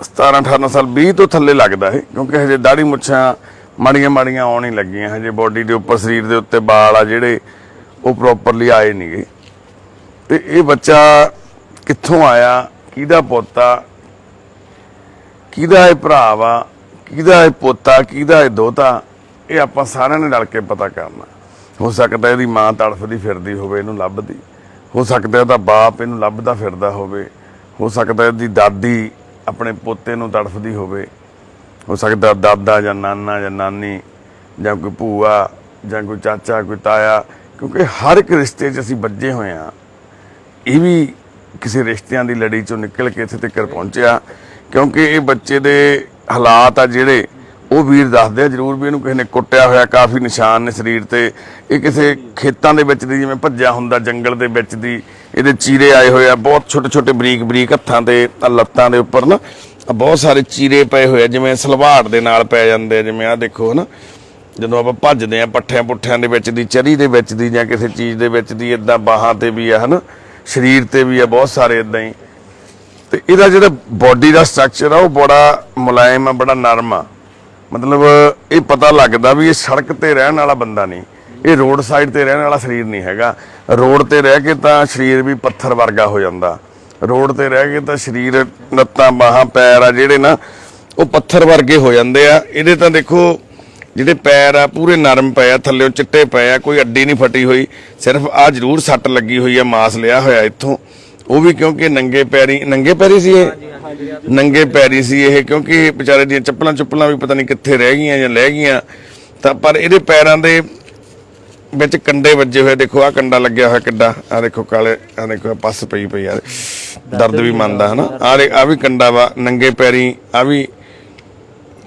17 18 ਸਾਲ 20 ਤੋਂ ਥੱਲੇ ਲੱਗਦਾ ਹੈ ਕਿਉਂਕਿ ਹਜੇ ਦਾੜੀ ਮੁੱਛਾਂ ਮਾੜੀਆਂ ਮਾੜੀਆਂ ਆਉਣ ਹੀ ਲੱਗੀਆਂ ਹਜੇ ਬਾਡੀ ਦੇ ਉੱਪਰ ਸਰੀਰ ਦੇ ਉੱਤੇ ਵਾਲ ਆ ਜਿਹੜੇ ਉਹ ਪ੍ਰੋਪਰਲੀ ਆਏ ਨਹੀਂਗੇ ਤੇ ਇਹ ਬੱਚਾ ਕਿੱਥੋਂ ਆਇਆ? ਕਿਹਦਾ ਪੋਤਾ? ਕਿਹਦਾ ਇਹ ਭਰਾ ਵਾ? ਕਿਹਦਾ ਇਹ ਪੋਤਾ, ਕਿਹਦਾ ਇਹ ਦੋਤਾ, ਇਹ ਆਪਾਂ ਸਾਰਿਆਂ ਨੇ ਰਲ ਕੇ ਪਤਾ ਕਰਨਾ। ਹੋ ਸਕਦਾ ਇਹਦੀ ਮਾਂ ਤੜਫਦੀ ਫਿਰਦੀ ਹੋਵੇ, ਇਹਨੂੰ ਲੱਭਦੀ। ਹੋ ਸਕਦਾ ਇਹਦਾ ਬਾਪ ਇਹਨੂੰ ਲੱਭਦਾ ਫਿਰਦਾ ਹੋਵੇ। ਹੋ ਸਕਦਾ ਇਹਦੀ ਦਾਦੀ ਆਪਣੇ ਪੋਤੇ ਨੂੰ ਤੜਫਦੀ ਹੋਵੇ। ਹੋ ਸਕਦਾ ਦਾਦਾ ਜਾਂ ਨਾਨਾ ਜਾਂ ਨਾਨੀ ਜਾਂ ਕੋਈ ਭੂਆ ਜਾਂ ਕੋਈ ਚਾਚਾ, ਕੋਈ ਤਾਇਆ, ਕਿਉਂਕਿ ਹਰ ਇੱਕ ਰਿਸ਼ਤੇ 'ਚ ਅਸੀਂ ਵੱਜੇ ਹੋਏ ਆ ਇਹ ਵੀ ਕਿਸੇ ਰਿਸ਼ਤਿਆਂ ਦੀ ਲੜੀ ਚੋਂ ਨਿਕਲ ਕੇ ਇੱਥੇ ਤੱਕ ਪਹੁੰਚਿਆ, ਕਿਉਂਕਿ ਇਹ ਬੱਚੇ ਦੇ ਹਾਲਾਤ ਆ ਜਿਹੜੇ ਉਹ ਵੀਰ ਦੱਸਦੇ ਆ, ਜਰੂਰ ਵੀ ਇਹਨੂੰ ਕਿਸੇ ਨੇ ਕੁੱਟਿਆ ਹੋਇਆ, ਕਾਫੀ ਨਿਸ਼ਾਨ ਨੇ ਸਰੀਰ ਤੇ। ਇਹ ਕਿਸੇ ਖੇਤਾਂ ਦੇ ਵਿੱਚ ਦੀ ਜਿਵੇਂ ਭੱਜਿਆ ਹੁੰਦਾ, ਜੰਗਲ ਦੇ ਵਿੱਚ ਦੀ, ਇਹਦੇ ਚੀਰੇ ਆਏ ਹੋਏ ਆ, ਬਹੁਤ ਛੋਟੇ ਛੋਟੇ ਬਰੀਕ ਬਰੀਕ ਹੱਥਾਂ ਤੇ, ਆਹ ਲੱਤਾਂ ਦੇ ਉੱਪਰ ਨਾ ਬਹੁਤ ਸਾਰੇ ਚੀਰੇ ਪਏ ਹੋਏ ਆ, ਜਿਵੇਂ ਸਲਵਾੜ ਦੇ ਨਾਲ ਪੈ ਜਾਂਦੇ ਆ, ਜਿਵੇਂ ਆ ਦੇਖੋ ਹਨਾ। ਜਦੋਂ ਆਪਾਂ ਭੱਜਦੇ ਆ ਪੱਠਿਆਂ ਪੁੱਠਿਆਂ ਦੇ ਵਿੱਚ ਦੀ, ਚਰੀ ਦੇ ਵਿੱਚ ਦੀ ਜਾਂ ਕਿਸੇ ਚੀਜ਼ ਦੇ ਵਿੱਚ ਦੀ ਇਦਾਂ ਬਾਹਾਂ ਤੇ ਵੀ ਆ ਹਨਾ, ਸਰੀਰ ਤੇ ਵੀ ਆ, ਬਹੁਤ ਸਾਰੇ ਇਦਾਂ ਹੀ। ਤੇ ਇਹਦਾ ਜਿਹੜਾ ਬਾਡੀ ਦਾ ਸਟਰਕਚਰ ਆ, ਉਹ ਬੜਾ ਮੁਲਾਇਮ ਆ, ਬੜਾ ਨਰਮ ਆ। ਮਤਲਬ ਇਹ ਪਤਾ ਲੱਗਦਾ ਵੀ ਇਹ ਸੜਕ ਤੇ ਰਹਿਣ ਵਾਲਾ ਬੰਦਾ ਨਹੀਂ। ਇਹ ਰੋਡ ਸਾਈਡ ਤੇ ਰਹਿਣ ਵਾਲਾ ਸਰੀਰ ਨਹੀਂ ਹੈਗਾ। ਰੋਡ ਤੇ ਰਹਿ ਕੇ ਤਾਂ ਸਰੀਰ ਵੀ ਪੱਥਰ ਵਰਗਾ ਹੋ ਜਾਂਦਾ। ਰੋਡ ਤੇ ਰਹਿ ਕੇ ਤਾਂ ਸਰੀਰ ਲੱਤਾਂ, ਬਾਹਾਂ, ਪੈਰ ਆ ਜਿਹੜੇ ਨਾ, ਉਹ ਪੱਥਰ ਵਰਗੇ ਹੋ ਜਾਂਦੇ ਆ। ਇਹਦੇ ਤਾਂ ਦੇਖੋ, ਜਿਹੜੇ ਪੈਰ ਆ, ਪੂਰੇ ਨਰਮ ਪਏ ਆ, ਥੱਲੇੋਂ ਚਿੱਟੇ ਪਏ ਆ, ਕੋਈ ਅੱਡੀ ਨਹੀਂ ਫਟੀ ਹੋਈ। ਸਿਰਫ ਆ ਜ਼ਰੂਰ ਸੱਟ ਲੱਗੀ ਹੋਈ ਆ, ਮਾਸ ਲਿਆ ਹੋਇਆ ਇੱਥੋਂ। ਉਹ ਵੀ ਕਿਉਂਕਿ ਨੰਗੇ ਪੈਰੀ ਨੰਗੇ ਪੈਰੀ ਸੀ ਇਹ? ਨੰਗੇ ਪੈਰੀ ਸੀ ਇਹ ਕਿਉਂਕਿ ਵਿਚਾਰੇ ਦੀਆਂ ਚੱਪਲਾਂ ਚੁੱਪਲਾਂ ਵੀ ਪਤਾ ਨਹੀਂ ਕਿੱਥੇ ਰਹਿ ਗਈਆਂ ਜਾਂ ਲੈ ਗਈਆਂ। ਤਾਂ ਪਰ ਇਹਦੇ ਪੈਰਾਂ ਦੇ ਵਿੱਚ ਕੰਡੇ ਵੱਜੇ ਹੋਏ ਦੇਖੋ ਆ ਕੰਡਾ ਲੱਗਿਆ ਹੋਇਆ ਕਿੱਡਾ। ਆ ਦੇਖੋ ਕਾਲੇ ਆ ਦੇਖੋ ਪੱਸ ਪਈ ਪਈ ਯਾਰ ਦਰਦ ਵੀ ਮੰਨਦਾ ਹਨਾ? ਆ ਆ ਵੀ ਕੰਡਾ ਵਾ ਨੰਗੇ ਪੈਰੀ ਆ ਵੀ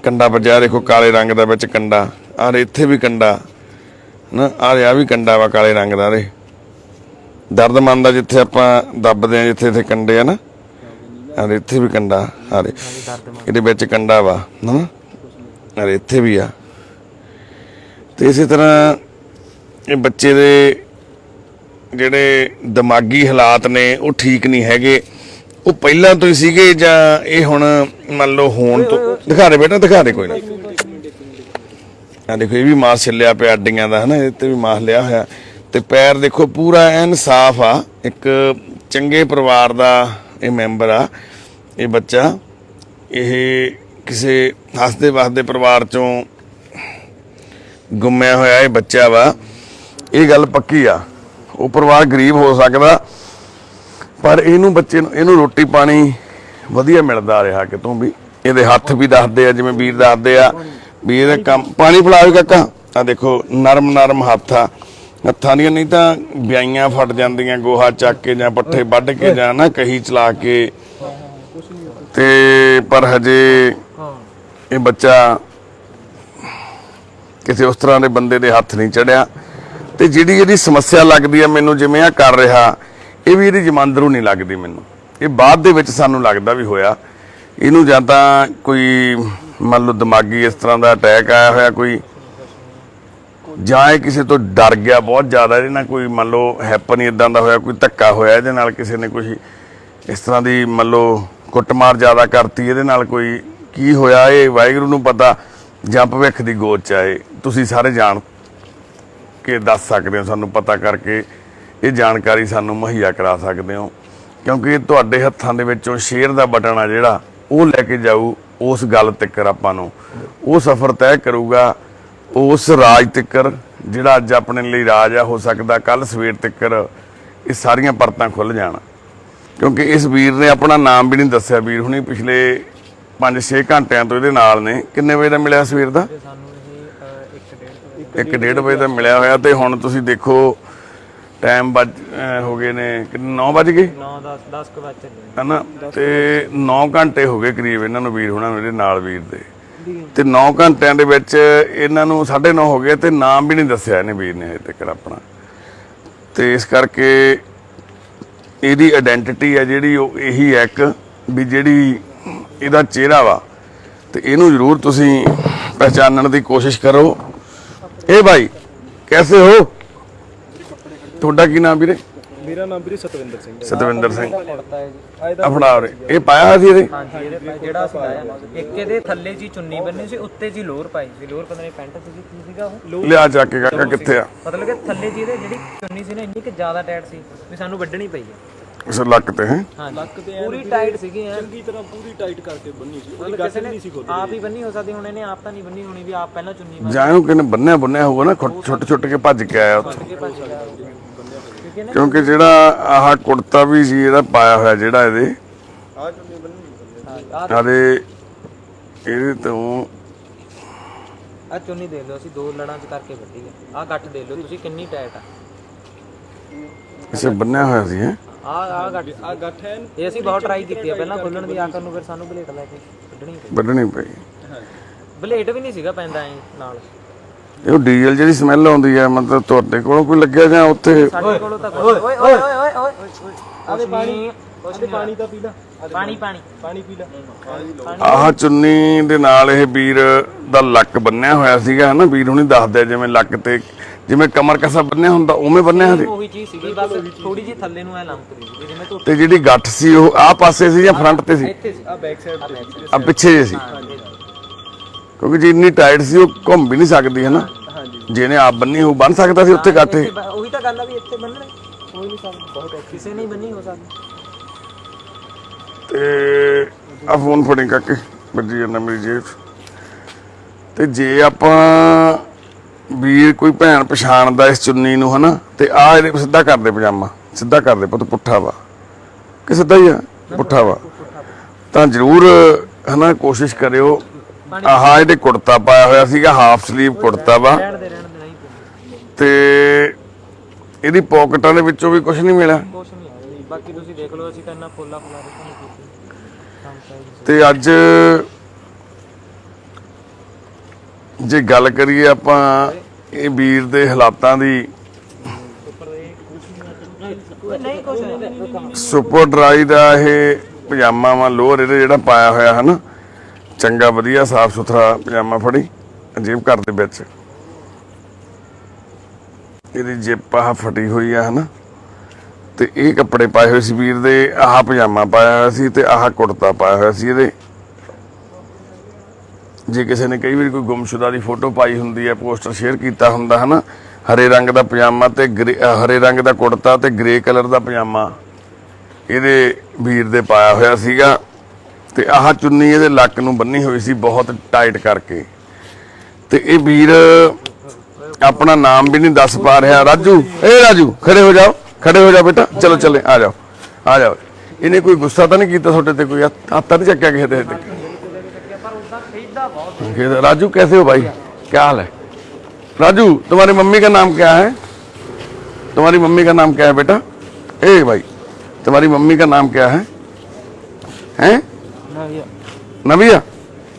ਕੰਡਾ ਵੱਜਿਆ ਦੇਖੋ ਕਾਲੇ ਰੰਗ ਦਾ ਵਿੱਚ ਕੰਡਾ। ਆ ਇੱਥੇ ਵੀ ਕੰਡਾ ਨਾ ਆ ਆ ਵੀ ਕੰਡਾ ਵਾ ਕਾਲੇ ਰੰਗ ਦਾ ਰੇ ਦਰਦ ਮੰਨਦਾ ਜਿੱਥੇ ਆਪਾਂ ਦੱਬਦੇ ਆ, ਜਿੱਥੇ ਇੱਥੇ ਕੰਡੇ ਆ ਨਾ। ਆ ਇੱਥੇ ਵੀ ਕੰਡਾ ਆ ਇਹਦੇ ਵਿੱਚ ਕੰਡਾ ਵਾ ਨਾ ਆ ਇੱਥੇ ਵੀ ਆ। ਤੇ ਇਸੇ ਤਰ੍ਹਾਂ ਇਹ ਬੱਚੇ ਦੇ ਜਿਹੜੇ ਦਿਮਾਗੀ ਹਾਲਾਤ ਨੇ, ਉਹ ਠੀਕ ਨਹੀਂ ਹੈਗੇ। ਉਹ ਪਹਿਲਾਂ ਤੋਂ ਹੀ ਸੀਗੇ ਜਾਂ ਇਹ ਹੁਣ ਮੰਨ ਲਓ ਹੋਣ ਤੋਂ ਦਿਖਾ ਦੇ ਬੇਟਾ, ਦਿਖਾ ਦੇ ਕੋਈ ਨਾ। ਆ ਦੇਖੋ, ਇਹ ਵੀ ਮਾਸ ਛਿੱਲਿਆ ਪਿਆ ਅੱਡੀਆਂ ਦਾ, ਹਨਾ? ਇਹ ਤੇ ਵੀ ਮਾਸ ਲਿਆ ਹੋਇਆ। ਤੇ ਪੈਰ ਦੇਖੋ ਪੂਰਾ ਐਨ ਸਾਫ਼ ਆ। ਇੱਕ ਚੰਗੇ ਪਰਿਵਾਰ ਦਾ ਇਹ ਮੈਂਬਰ ਆ, ਇਹ ਬੱਚਾ। ਇਹ ਕਿਸੇ ਹੱਸਦੇ ਵਸਦੇ ਪਰਿਵਾਰ ਚੋਂ ਗੁੰਮਿਆ ਹੋਇਆ ਇਹ ਬੱਚਾ ਵਾ। ਇਹ ਗੱਲ ਪੱਕੀ ਆ। ਉਹ ਪਰਿਵਾਰ ਗਰੀਬ ਹੋ ਸਕਦਾ, ਪਰ ਇਹਨੂੰ ਬੱਚੇ ਨੂੰ, ਇਹਨੂੰ ਰੋਟੀ ਪਾਣੀ ਵਧੀਆ ਮਿਲਦਾ ਰਿਹਾ ਕਿਤੋਂ ਵੀ। ਇਹਦੇ ਹੱਥ ਵੀ ਦੱਸਦੇ ਆ, ਜਿਵੇਂ ਵੀਰ ਦੱਸਦੇ ਆ ਵੀ ਇਹਦੇ ਕੰਮ, ਪਾਣੀ ਪਿਲਾਓ ਕਾਕਾ। ਆ ਦੇਖੋ ਨਰਮ ਨਰਮ ਹੱਥ ਆ। ਹੱਥਾਂ ਦੀਆਂ ਨਹੀਂ ਤਾਂ ਵਿਆਈਆਂ ਫਟ ਜਾਂਦੀਆਂ, ਗੋਹਾ ਚੱਕ ਕੇ ਜਾਂ ਪੱਠੇ ਵੱਢ ਕੇ ਜਾਂ ਨਾ ਕਹੀ ਚਲਾ ਕੇ। ਤੇ ਪਰ ਹਜੇ ਇਹ ਬੱਚਾ ਕਿਸੇ ਉਸ ਤਰ੍ਹਾਂ ਦੇ ਬੰਦੇ ਦੇ ਹੱਥ ਨਹੀਂ ਚੜਿਆ। ਤੇ ਜਿਹੜੀ ਇਹਦੀ ਸਮੱਸਿਆ ਲੱਗਦੀ ਹੈ ਮੈਨੂੰ ਜਿਵੇਂ ਆ ਕਰ ਰਿਹਾ, ਇਹ ਵੀ ਇਹਦੀ ਜਮਾਂਦਰੂ ਨਹੀਂ ਲੱਗਦੀ ਮੈਨੂੰ। ਇਹ ਬਾਅਦ ਦੇ ਵਿੱਚ ਸਾਨੂੰ ਲੱਗਦਾ ਵੀ ਹੋਇਆ। ਇਹਨੂੰ ਜਾਂ ਤਾਂ ਕੋਈ ਮੰਨ ਲਓ ਦਿਮਾਗੀ ਇਸ ਤਰ੍ਹਾਂ ਦਾ ਅਟੈਕ ਆਇਆ ਹੋਇਆ, ਕੋਈ ਜਾਂ ਇਹ ਕਿਸੇ ਤੋਂ ਡਰ ਗਿਆ ਬਹੁਤ ਜ਼ਿਆਦਾ, ਇਹਦੇ ਨਾਲ ਕੋਈ ਮੰਨ ਲਓ ਹੈਪਨ ਹੀ ਇਦਾਂ ਦਾ ਹੋਇਆ, ਕੋਈ ਧੱਕਾ ਹੋਇਆ, ਇਹਦੇ ਨਾਲ ਕਿਸੇ ਨੇ ਕੋਈ ਇਸ ਤਰ੍ਹਾਂ ਦੀ ਮੰਨ ਲਓ ਕੁੱਟਮਾਰ ਜ਼ਿਆਦਾ ਕਰਤੀ, ਇਹਦੇ ਨਾਲ ਕੋਈ ਕੀ ਹੋਇਆ, ਇਹ ਵਾਹਿਗੁਰੂ ਨੂੰ ਪਤਾ, ਜਾਂ ਭਵਿੱਖ ਦੀ ਗੋਦ ਚ ਤੁਸੀਂ ਸਾਰੇ ਜਾਣ ਕੇ ਦੱਸ ਸਕਦੇ ਹੋ, ਸਾਨੂੰ ਪਤਾ ਕਰਕੇ ਇਹ ਜਾਣਕਾਰੀ ਸਾਨੂੰ ਮੁਹੱਈਆ ਕਰਾ ਸਕਦੇ ਹੋ। ਕਿਉਂਕਿ ਇਹ ਤੁਹਾਡੇ ਹੱਥਾਂ ਦੇ ਵਿੱਚੋਂ ਸ਼ੇਅਰ ਦਾ ਬਟਨ ਆ ਜਿਹੜਾ, ਉਹ ਲੈ ਕੇ ਜਾਊ, ਉਸ ਗੱਲ ਤੱਕਰ ਆਪਾਂ ਨੂੰ। ਉਹ ਸਫ਼ਰ ਤੈਅ ਕਰੂਗਾ ਉਸ ਰਾਜ ਤੱਕਰ ਜਿਹੜਾ ਅੱਜ ਆਪਣੇ ਲਈ ਰਾਜ ਆ ਹੋ ਸਕਦਾ ਕੱਲ ਸਵੇਰ ਤੱਕਰ ਇਹ ਸਾਰੀਆਂ ਪਰਤਾਂ ਖੁੱਲ ਜਾਣ। ਕਿਉਂਕਿ ਇਸ ਵੀਰ ਨੇ ਆਪਣਾ ਨਾਮ ਵੀ ਨਹੀਂ ਦੱਸਿਆ ਵੀਰ ਹੁਣੀ ਪਿਛਲੇ 5-6 ਘੰਟਿਆਂ ਤੋਂ ਇਹਦੇ ਨਾਲ ਨੇ। ਕਿੰਨੇ ਵਜੇ ਦਾ ਮਿਲਿਆ ਸਵੇਰ ਦਾ? ਤੇ ਸਾਨੂੰ ਇਹ 1.5 ਇੱਕ ਡੇਢ ਵਜੇ ਦਾ ਮਿਲਿਆ ਹੋਇਆ ਤੇ ਹੁਣ ਤੁਸੀਂ ਦੇਖੋ ਟਾਈਮ ਵੱਜ ਹੋ ਗਏ ਨੇ 9 ਵੱਜ ਗਏ? 9 10 10 ਕੁ ਵਜੇ ਚੱਲੇ ਹਨਾ? ਤੇ 9 ਘੰਟੇ ਹੋ ਗਏ ਕਰੀਬ ਇਹਨਾਂ ਨੂੰ ਵੀਰ ਹੁਣਾਂ ਨੂੰ ਇਹਦੇ ਨਾਲ ਵੀਰ ਦੇ। ਤੇ 9 ਘੰਟਿਆਂ ਦੇ ਵਿੱਚ ਇਹਨਾਂ ਨੂੰ 9:30 ਹੋ ਗਏ ਤੇ ਨਾਮ ਵੀ ਨਹੀਂ ਦੱਸਿਆ ਇਹਨੇ ਵੀਰ ਨੇ ਹਜੇ ਤੱਕ ਆਪਣਾ। ਤੇ ਇਸ ਕਰਕੇ ਇਹਦੀ ਆਇਡੈਂਟੀਟੀ ਹੈ ਜਿਹੜੀ ਉਹ ਇਹੀ ਹੈ ਇੱਕ ਵੀ ਜਿਹੜੀ ਇਹਦਾ ਚਿਹਰਾ ਵਾ। ਤੇ ਇਹਨੂੰ ਜ਼ਰੂਰ ਤੁਸੀਂ ਪਹਿਚਾਨਣ ਦੀ ਕੋਸ਼ਿਸ਼ ਕਰੋ। ਇਹ ਭਾਈ, ਕੈਸੇ ਹੋ? ਤੁਹਾਡਾ ਕੀ ਨਾਮ ਵੀਰੇ? ਮੇਰਾ ਨਾਮ ਵੀਰੇ ਸਤਵਿੰਦਰ ਸਿੰਘ ਹੈ। ਸਤਵਿੰਦਰ ਸਿੰਘ। ਪੜਦਾ ਹੈ ਜੀ। ਆਏ ਆਪਣਾ ਉਰੇ ਇਹ ਪਾਇਆ ਹੋਇਆ ਸੀ ਇਹਦੇ? ਹਾਂਜੀ ਇਹਦੇ ਪਾ- ਜਿਹੜਾ ਸਿਲਾਇਆ ਇੱਕ ਇਹਦੇ ਥੱਲੇ ਜੀ ਚੁੰਨੀ ਬੰਨੀ ਸੀ ਉੱਤੇ ਜੀ ਲੋਅਰ ਪਾਈ ਸੀ। ਲੋਅਰ ਪਤਾ ਨਹੀਂ ਪੈਂਟ ਸੀ ਕੀ ਸੀਗਾ ਉਹ? ਲਿਆ ਜਾ ਕੇ ਕਾਕਾ ਕਿੱਥੇ ਆ? ਮਤਲਬ ਕਿ ਥੱਲੇ ਜੀ ਇਹਦੇ ਜਿਹੜੀ ਚੁੰਨੀ ਸੀ ਨਾ ਇੰਨੀ ਕਿ ਜ਼ਿਆਦਾ ਟਾਈਟ ਸੀ ਵੀ ਸਾਨੂੰ ਵੱਢਣੀ ਪਈ ਹੈ। ਉਸ ਲੱਕ ਤੇ ਹੈ? ਹਾਂ ਲੱਕ ਤੇ ਪੂਰੀ ਟਾਈਟ ਸੀਗੀ ਐ ਚੰਗੀ ਤਰ੍ਹਾਂ ਪੂਰੀ ਟਾਈਟ ਕਰਕੇ ਬੰਨੀ ਸੀ। ਉਹਦੀ ਨੇ ਨਹੀਂ ਸੀ ਖੋਲੀ ਆਪ ਹੀ ਬੰਨੀ ਹੋ ਸਕਦੀ ਹੁਣ ਇਹਨੇ ਆਪ ਤਾਂ ਨਹੀਂ ਬੰਨੀ ਹੋਣੀ ਵੀ ਆਪ ਪਹਿਲਾਂ ਚੁੰਨੀ ਮਾਰ ਜਾਇਓ ਕਿਨੇ ਬੰਨਿਆ ਬੰਨਿਆ ਹੋਊਗਾ ਨਾ ਛੁੱਟ ਛੁੱਟ ਕੇ ਭੱਜ ਕੇ ਆਇਆ ਉੱਥੋਂ ਕੇ ਭੱਜ ਗਿਆ ਕਿਉਂਕਿ ਜਿਹੜਾ ਆਹ ਕੁੜਤਾ ਵੀ ਸੀ ਇਹਦਾ ਪਾਇਆ ਹੋਇਆ ਜਿਹੜਾ ਇਹਦੇ। ਆ ਚੁੰਨੀ ਬੰਨੀ ਆ ਆਦੇ ਇਹਦੇ ਤੋਂ ਆ ਚੁੰਨੀ ਦੇਖ ਲਓ ਅਸੀਂ ਦੋ ਲੜਾਂ ਚ ਕਰਕੇ ਵੱਢੀ ਹੈ। ਆ ਗੱਠ ਦੇਖ ਲਓ ਤੁਸੀਂ ਕਿੰਨੀ ਟਾਈਟ ਆ। ਇਸੇ ਬੰਨਿਆ ਹੋਇਆ ਸੀ ਹੈ? ਆ ਆ ਗੱਠ ਆ ਗੱਠ ਐਨ ਇਹ ਅਸੀਂ ਬਹੁਤ ਟਰਾਈ ਕੀਤੀ ਹੈ ਪਹਿਲਾਂ ਖੋਲਣ ਦੀ ਆਖਰ ਨੂੰ ਫਿਰ ਸਾਨੂੰ ਬਲੇਟ ਲੈ ਕੇ ਕੱਢਣੀ ਪਈ। ਵੱਢਣੀ ਪਈ। ਬਲੇਟ ਵੀ ਨਹੀਂ ਸੀਗਾ ਪੈਂਦਾ ਐ ਨਾਲ। ਇਹ ਡੀਜ਼ਲ ਜਿਹੜੀ ਸਮੈਲ ਆਉਂਦੀ ਹੈ ਮਤਲਬ ਤੁਹਾਡੇ ਕੋਲੋਂ ਕੋਈ ਲੱਗਿਆ ਜਾਂ ਉੱਥੇ? ਸਾਡੇ ਕੋਲੋਂ ਤਾਂ ਓਏ ਓਏ ਓਏ ਓਏ ਓਏ ਆਵੇ ਪਾਣੀ ਆਦੇ ਪਾਣੀ ਤਾਂ ਪੀ ਲੈ। ਪਾਣੀ ਪਾਣੀ ਪਾਣੀ। ਪੀ ਲੈ। ਆਹ ਚੁੰਨੀ ਦੇ ਨਾਲ ਇਹ ਵੀਰ ਦਾ ਲੱਕ ਬੰਨਿਆ ਹੋਇਆ ਸੀਗਾ ਹਨਾ? ਵੀਰ ਹੁਣੀ ਦੱਸਦੇ ਜਿਵੇਂ ਲੱਕ ਤੇ ਜਿਵੇਂ ਕਮਰ ਕਸਾ ਬੰਨਿਆ ਹੁੰਦਾ ਉਵੇਂ ਬੰਨਿਆ ਸੀ ਉਹੀ ਚੀਜ਼ ਸੀਗੀ ਬਸ ਥੋੜੀ ਜਿਹੀ ਥੱਲੇ ਨੂੰ ਐ ਲੰਮਕ ਰਹੀ ਸੀ ਜਿਵੇਂ ਧੁੱਪ ਤੇ ਜਿਹੜੀ ਗੱਠ ਸੀ ਉਹ ਆਹ ਪਾਸੇ ਸੀ ਜਾਂ ਫਰੰਟ ਤੇ ਸੀ? ਇੱਥੇ ਸੀ ਆ ਬੈਕ ਸਾਈਡ ਤੇ ਸੀ। ਆ ਪਿੱਛੇ ਜੇ ਸੀ। ਕਿਉਂਕਿ ਜੇ ਇੰਨੀ ਟਾਈਟ ਸੀ ਉਹ ਘੁੰਮ ਵੀ ਨਹੀਂ ਸਕਦੀ ਹੈ ਨਾ ਹਾਂਜੀ। ਜਿਹਨੇ ਆਪ ਬੰਨੀ ਹੋ ਬੰਨ ਸਕਦਾ ਸੀ ਉੱਥੇ ਬ- ਉਹੀ ਤਾਂ ਗੱਲ ਆ ਵੀ ਇੱਥੇ ਬੰਨਣੇ। ਕੋਈ ਨਹੀਂ ਸਕਦਾ। ਬਹੁਤ ਔਖੀ। ਕਿਸੇ ਨਹੀਂ ਬੰਨੀ ਹੋ ਸਕਦੀ। ਤੇ ਆ ਫੋਨ ਫੜੀ ਕਾਕੇ ਵੱਜੀ ਜਾਂਦਾ ਮੇਰੀ ਜੇਬ। ਤੇ ਜੇ ਆਪਾਂ ਵੀਰ ਕੋਈ ਭੈਣ ਪਛਾਣਦਾ ਇਸ ਚੁੰਨੀ ਨੂੰ ਹਨਾ ਤੇ ਆ ਇਹਦੇ ਸਿੱਧਾ ਕਰਦੇ ਪਜਾਮਾ। ਸਿੱਧਾ ਕਰਦੇ ਪੁੱਤ ਪੁੱਠਾ ਵਾ। ਕਿ ਸਿੱਧਾ ਹੀ ਆ? ਪੁੱਠਾ ਵਾ। ਤਾਂ ਜ਼ਰੂਰ ਹਨਾ ਕੋਸ਼ਿਸ਼ ਕਰਿਓ ਆਹ ਇਹਦੇ ਕੁੜਤਾ ਪਾਇਆ ਹੋਇਆ ਸੀਗਾ ਹਾਫ ਸਲੀਵ ਕੁੜਤਾ ਵਾ। ਤੇ ਇਹਦੀ ਪਾਕਟਾਂ ਦੇ ਵਿੱਚੋਂ ਵੀ ਕੁਝ ਨਹੀਂ ਮਿਲਿਆ? ਕੁਛ ਨਹੀਂ ਹੈ ਬਾਕੀ ਤੁਸੀਂ ਦੇਖ ਲਓ ਅਸੀਂ ਤਾਂ ਇੰਨਾ ਫੁੱਲਾ ਫੁੱਲਾ ਰੱਖਿਆ ਨਹੀਂ ਕੀਤੀ ਕੰਮ ਚਾਹੀਦੀ ਤੇ ਅੱਜ ਜੇ ਗੱਲ ਕਰੀਏ ਆਪਾਂ ਇਹ ਵੀਰ ਦੇ ਹਾਲਾਤਾਂ ਦੀ ਨਹੀਂ ਨਹੀਂ। ਸੁਪਰ ਡਰਾਈ ਦਾ ਇਹ ਪਜਾਮਾ ਵਾ ਲੋਅਰ ਇਹਦੇ ਜਿਹੜਾ ਪਾਇਆ ਹੋਇਆ ਹਨਾ ਚੰਗਾ, ਵਧੀਆ, ਸਾਫ਼ ਸੁਥਰਾ ਪਜਾਮਾ ਫੜੀ ਜੇਬ ਘਰ ਦੇ ਵਿੱਚ। ਇਹਦੀ ਜੇਬ ਆਹ ਫਟੀ ਹੋਈ ਆ, ਹਨਾ? ਤੇ ਇਹ ਕੱਪੜੇ ਪਾਏ ਹੋਏ ਸੀ ਵੀਰ ਦੇ, ਆਹ ਪਜਾਮਾ ਪਾਇਆ ਹੋਇਆ ਸੀ ਤੇ ਆਹ ਕੁੜਤਾ ਪਾਇਆ ਹੋਇਆ ਸੀ ਇਹਦੇ। ਜੇ ਕਿਸੇ ਨੇ ਕਈ ਵਾਰੀ ਕੋਈ ਗੁੰਮਸ਼ੁਦਾ ਦੀ ਫੋਟੋ ਪਾਈ ਹੁੰਦੀ ਹੈ ਪੋਸਟਰ ਸ਼ੇਅਰ ਕੀਤਾ ਹੁੰਦਾ, ਹਨਾ? ਹਰੇ ਰੰਗ ਦਾ ਪਜਾਮਾ ਤੇ ਗ੍ਰੇ- ਹਰੇ ਰੰਗ ਦਾ ਕੁੜਤਾ ਤੇ ਗ੍ਰੇ ਕਲਰ ਦਾ ਪਜਾਮਾ ਇਹਦੇ ਵੀਰ ਦੇ ਪਾਇਆ ਹੋਇਆ ਸੀਗਾ। ਤੇ ਆਹ ਚੁੰਨੀ ਇਹਦੇ ਲੱਕ ਨੂੰ ਬੰਨੀ ਹੋਈ ਸੀ ਬਹੁਤ ਟਾਈਟ ਕਰਕੇ ਤੇ ਇਹ ਵੀਰ ਆਪਣਾ ਨਾਮ ਵੀ ਨਹੀਂ ਦੱਸ ਪਾ ਰਿਹਾ ਰਾਜੂ ਏ ਰਾਜੂ ਖੜੇ ਹੋ ਜਾਓ ਖੜੇ ਹੋ ਜਾਓ ਬੇਟਾ ਚਲੋ ਚੱਲੇ ਆ ਜਾਓ ਆ ਜਾਓ ਇਹਨੇ ਕੋਈ ਗੁੱਸਾ ਤਾਂ ਨਹੀਂ ਕੀਤਾ ਤੁਹਾਡੇ ਤੇ ਕੋਈ ਹੱਥ ਹੱਥ ਤਾਂ ਨਹੀਂ ਚੱਕਿਆ ਕਿਸੇ ਦੇ ਤੇ ਪਰ ਉਦਾਂ ਖਰੀਦਦਾ ਬਹੁਤ कहते, राजू कैसे हो भाई क्या हाल है राजू तुम्हारी मम्मी का नाम क्या है तुम्हारी मम्मी का नाम क्या है बेटा ए भाई तुम्हारी मम्मी का नाम क्या है हैं नबिया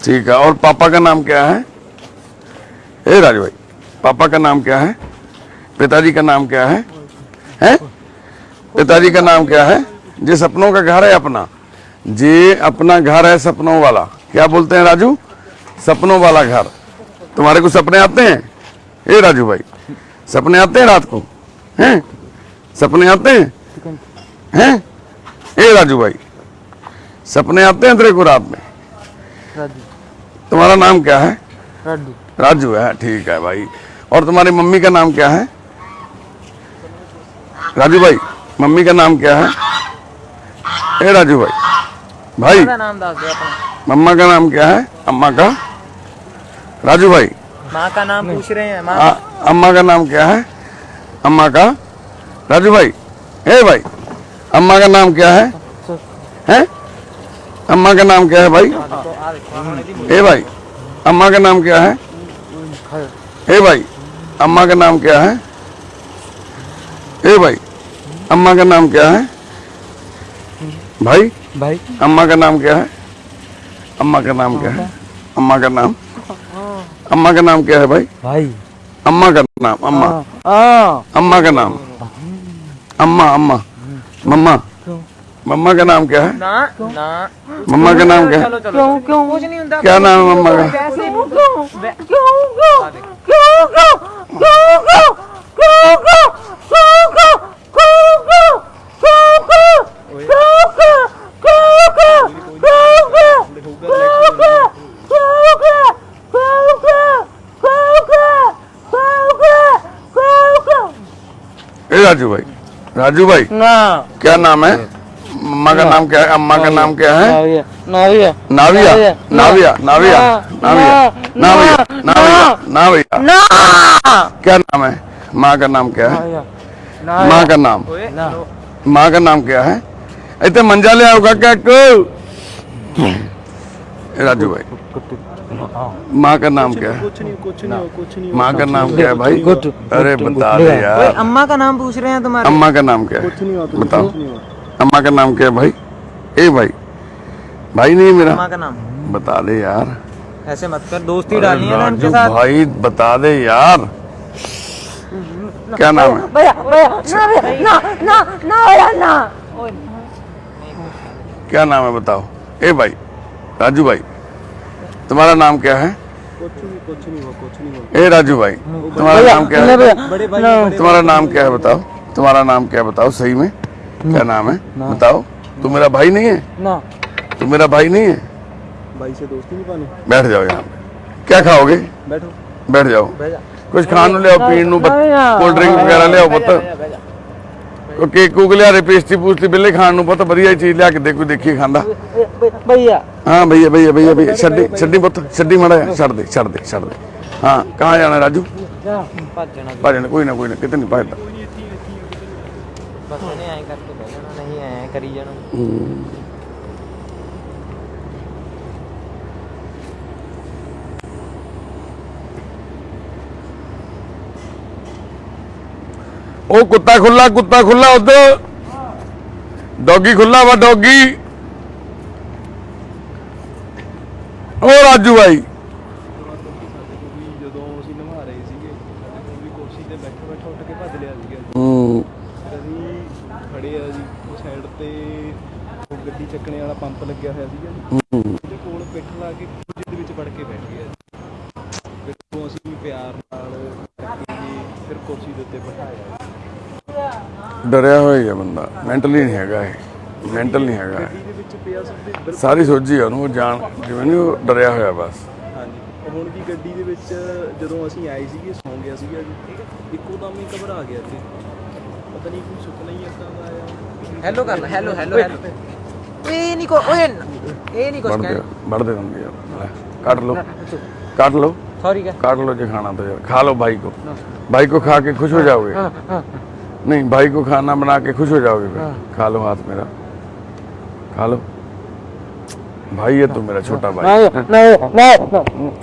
ठीक है, और पापा का नाम क्या है? ए, राजू भाई, पापा का नाम क्या है? पिताजी का नाम क्या है? हैं? पिताजी का नाम क्या है? जे, सपनों का घर है अपना। जे, अपना घर है सपनों वाला। क्या बोलते हैं राजू? सपनों वाला घर। तुम्हारे को सपने आते हैं? ए, राजू भाई, सपने आते हैं रात को? हैं? सपने आते हैं? हैं? ए, राजू भाई सपने आते हैं तेरे को रात में। तुम्हारा नाम क्या है? राजू। राजू है ठीक है भाई। और तुम्हारी मम्मी का नाम क्या है? राजू भाई मम्मी का नाम क्या है? ए राजू भाई। भाई मम्मा का नाम क्या है? अम्मा का। राजू भाई। माँ का नाम पूछ रहे हैं आ, अम्मा का नाम क्या है? अम्मा का। राजू भाई। ए भाई अम्मा का नाम क्या है? हैं? अम्मा का नाम क्या है भाई ए भाई अम्मा का नाम क्या है ए भाई अम्मा का नाम क्या है ए भाई अम्मा का नाम क्या है भाई भाई अम्मा का नाम क्या है अम्मा का नाम क्या है अम्मा का नाम अम्मा का नाम क्या है भाई भाई अम्मा का नाम अम्मा अम्मा का नाम अम्मा अम्मा मम्मा मम्मा का नाम क्या है ना ना मम्मा का नाम क्या है क्यों क्यों कुछ नहीं होता क्या नाम है मम्मा का क्यों राजू भाई राजू भाई ना क्या नाम है मम्मा का नाम क्या है? अम्मा का नाम क्या है? नाविया। नाविया। नाविया। नाविया। नाविया। नाविया। नाविया। नाविया। क्या नाम है? माँ का नाम क्या है? माँ का नाम। माँ का नाम क्या है? इतने मंजा ले आओ क्या राजू भाई। माँ का नाम क्या है? कुछ नहीं कुछ नहीं कुछ नहीं। माँ का नाम क्या है भाई? अरे बता दे यार। अम्मा का नाम पूछ रहे हैं तुम्हारे। अम्मा का नाम क्या है? कुछ नहीं बताओ। अम्मा का नाम क्या है भाई? ए भाई। भाई नहीं मेरा। अम्मा का नाम। बता दे यार। ऐसे मत कर दोस्ती डालनी है ना राजू साथ। भाई बता दे यार। क्या नाम है? भैया भैया ना ना ना ना भैया ना। क्या नाम है बताओ? ए भाई राजू भाई तुम्हारा नाम क्या है? कुछ नहीं कुछ नहीं हुआ कुछ नहीं हुआ ए राजू भाई तुम्हारा नाम क्या है तुम्हारा नाम क्या है बताओ? तुम्हारा नाम क्या है बताओ सही में? क्या नाम है बताओ तू मेरा भाई नहीं है ना तू मेरा भाई नहीं है भाई से दोस्ती नहीं पानी बैठ जाओ यहाँ पे क्या खाओगे बैठो बैठ जाओ कुछ ਖਾਣ ਨੂੰ ਲਿਆਓ ਪੀਣ ਨੂੰ ਕੋਲਡ ਡਰਿੰਕ ਵਗੈਰਾ ਲਿਆਓ ਪੁੱਤ ਉਹ ਕੇਕ ਕੂਕ ਲਿਆ ਰੇ ਪੇਸਟੀ ਪੂਸਟੀ ਬਿੱਲੇ ਖਾਣ ਨੂੰ ਪੁੱਤ ਵਧੀਆ ਚੀਜ਼ ਲਿਆ ਕੇ ਦੇ ਕੋਈ ਦੇਖੀ ਖਾਂਦਾ भैया ਹਾਂ ਭਈਆ ਭਈਆ ਭਈਆ ਭਈਆ ਛੱਡੀ ਛੱਡੀ ਪੁੱਤ ਛੱਡੀ ਮੜਾ ਛੱਡ ਦੇ ਛੱਡ ਦੇ ਛੱਡ ਦੇ ਹਾਂ ਕਹਾਂ ਜਾਣਾ ਰਾਜੂ ਭੱਜਣਾ ਭਾਜਣ ਕੋਈ ਨਾ ਕੋਈ ਨਾ ਕਿਤੇ ਨਹੀਂ ਭਜਦਾ ਬਸ ਇਹਨੇ ਐਂ ਕਰਕੇ ਬਹਿ ਜਾਣਾ, ਨਹੀਂ ਐਂ ਕਰੀ ਜਾਣਾ। ਉਹ ਕੁੱਤਾ ਖੁੱਲਾ ਕੁੱਤਾ ਖੁੱਲਾ ਉਧਰ। ਡੌਗੀ ਖੁੱਲਾ ਵਾ, ਡੌਗੀ। ਉਹ ਰਾਜੂ ਭਾਈ ਜਦੋਂ ਅਸੀਂ ਨਵਾ ਰਹੇ ਸੀਗੇ ਸਾਡੇ ਕੋਲ ਵੀ ਕੁਰਸੀ ਤੇ ਬੈਠਾ ਬੈਠਾ ਉੱਠ ਕੇ ਭੱਜ ਲਿਆ ਸੀਗਾ ਹੂੰ ਫਿਰ ਅਸੀਂ ਖੜੇ ਆ ਜੀ ਉਹ ਸਾਈਡ ਤੇ ਉਹ ਗੱਡੀ ਚੱਕਣੇ ਵਾਲਾ ਪੰਪ ਲੱਗਿਆ ਹੋਇਆ ਸੀਗਾ ਜੀ। ਉਹਦੇ ਕੋਲ ਪਿੱਠ ਲਾ ਕੇ ਕੁਝ ਦੇ ਵਿੱਚ ਵੜ ਕੇ ਬੈਠ ਗਿਆ ਜੀ। ਫਿਰ ਉਹ ਅਸੀਂ ਪਿਆਰ ਨਾਲ ਜੀ ਫਿਰ ਕੁਰਸੀ ਦੇ ਉੱਤੇ ਬਿਠਾਇਆ ਡਰਿਆ ਹੋਇਆ ਬੰਦਾ। ਮੈਂਟਲੀ ਨਹੀਂ ਹੈਗਾ ਇਹ। ਮੈਂਟਲ ਨਹੀਂ ਹੈਗਾ ਸਾਰੀ ਸੋਝੀ ਆ ਉਹਨੂੰ ਉਹ ਜਾਣ ਜਿਵੇਂ ਨਹੀਂ ਉਹ ਡਰਿਆ ਹੋਇਆ ਬਸ। ਹਾਂਜੀ। ਉਹ ਹੁਣ ਵੀ ਗੱਡੀ ਦੇ ਵਿੱਚ ਜਦੋਂ ਅਸੀਂ ਆਏ ਸੀਗੇ ਸੌਂ ਗਿਆ ਸੀਗਾ ਜੀ। ਇੱਕੋ ਦਮ ਹੀ ਘਬਰਾ ਗਿਆ ਸੀ ਪਤਾ ਨਹੀਂ ਕੋਈ ਸੁਪਨਾ ਹੀ ਦਾ ਆਇਆ। ਹੈਲੋ ਕਰ ਹੈਲੋ ਹੈਲੋ ਹੈਲੋ नहीं खा लो भाई को भाई को खा के खुश हो जाओगे नहीं भाई को खाना बना के खुश हो जाओगे खा लो हाथ मेरा खा लो भाई है तुम मेरा छोटा भाई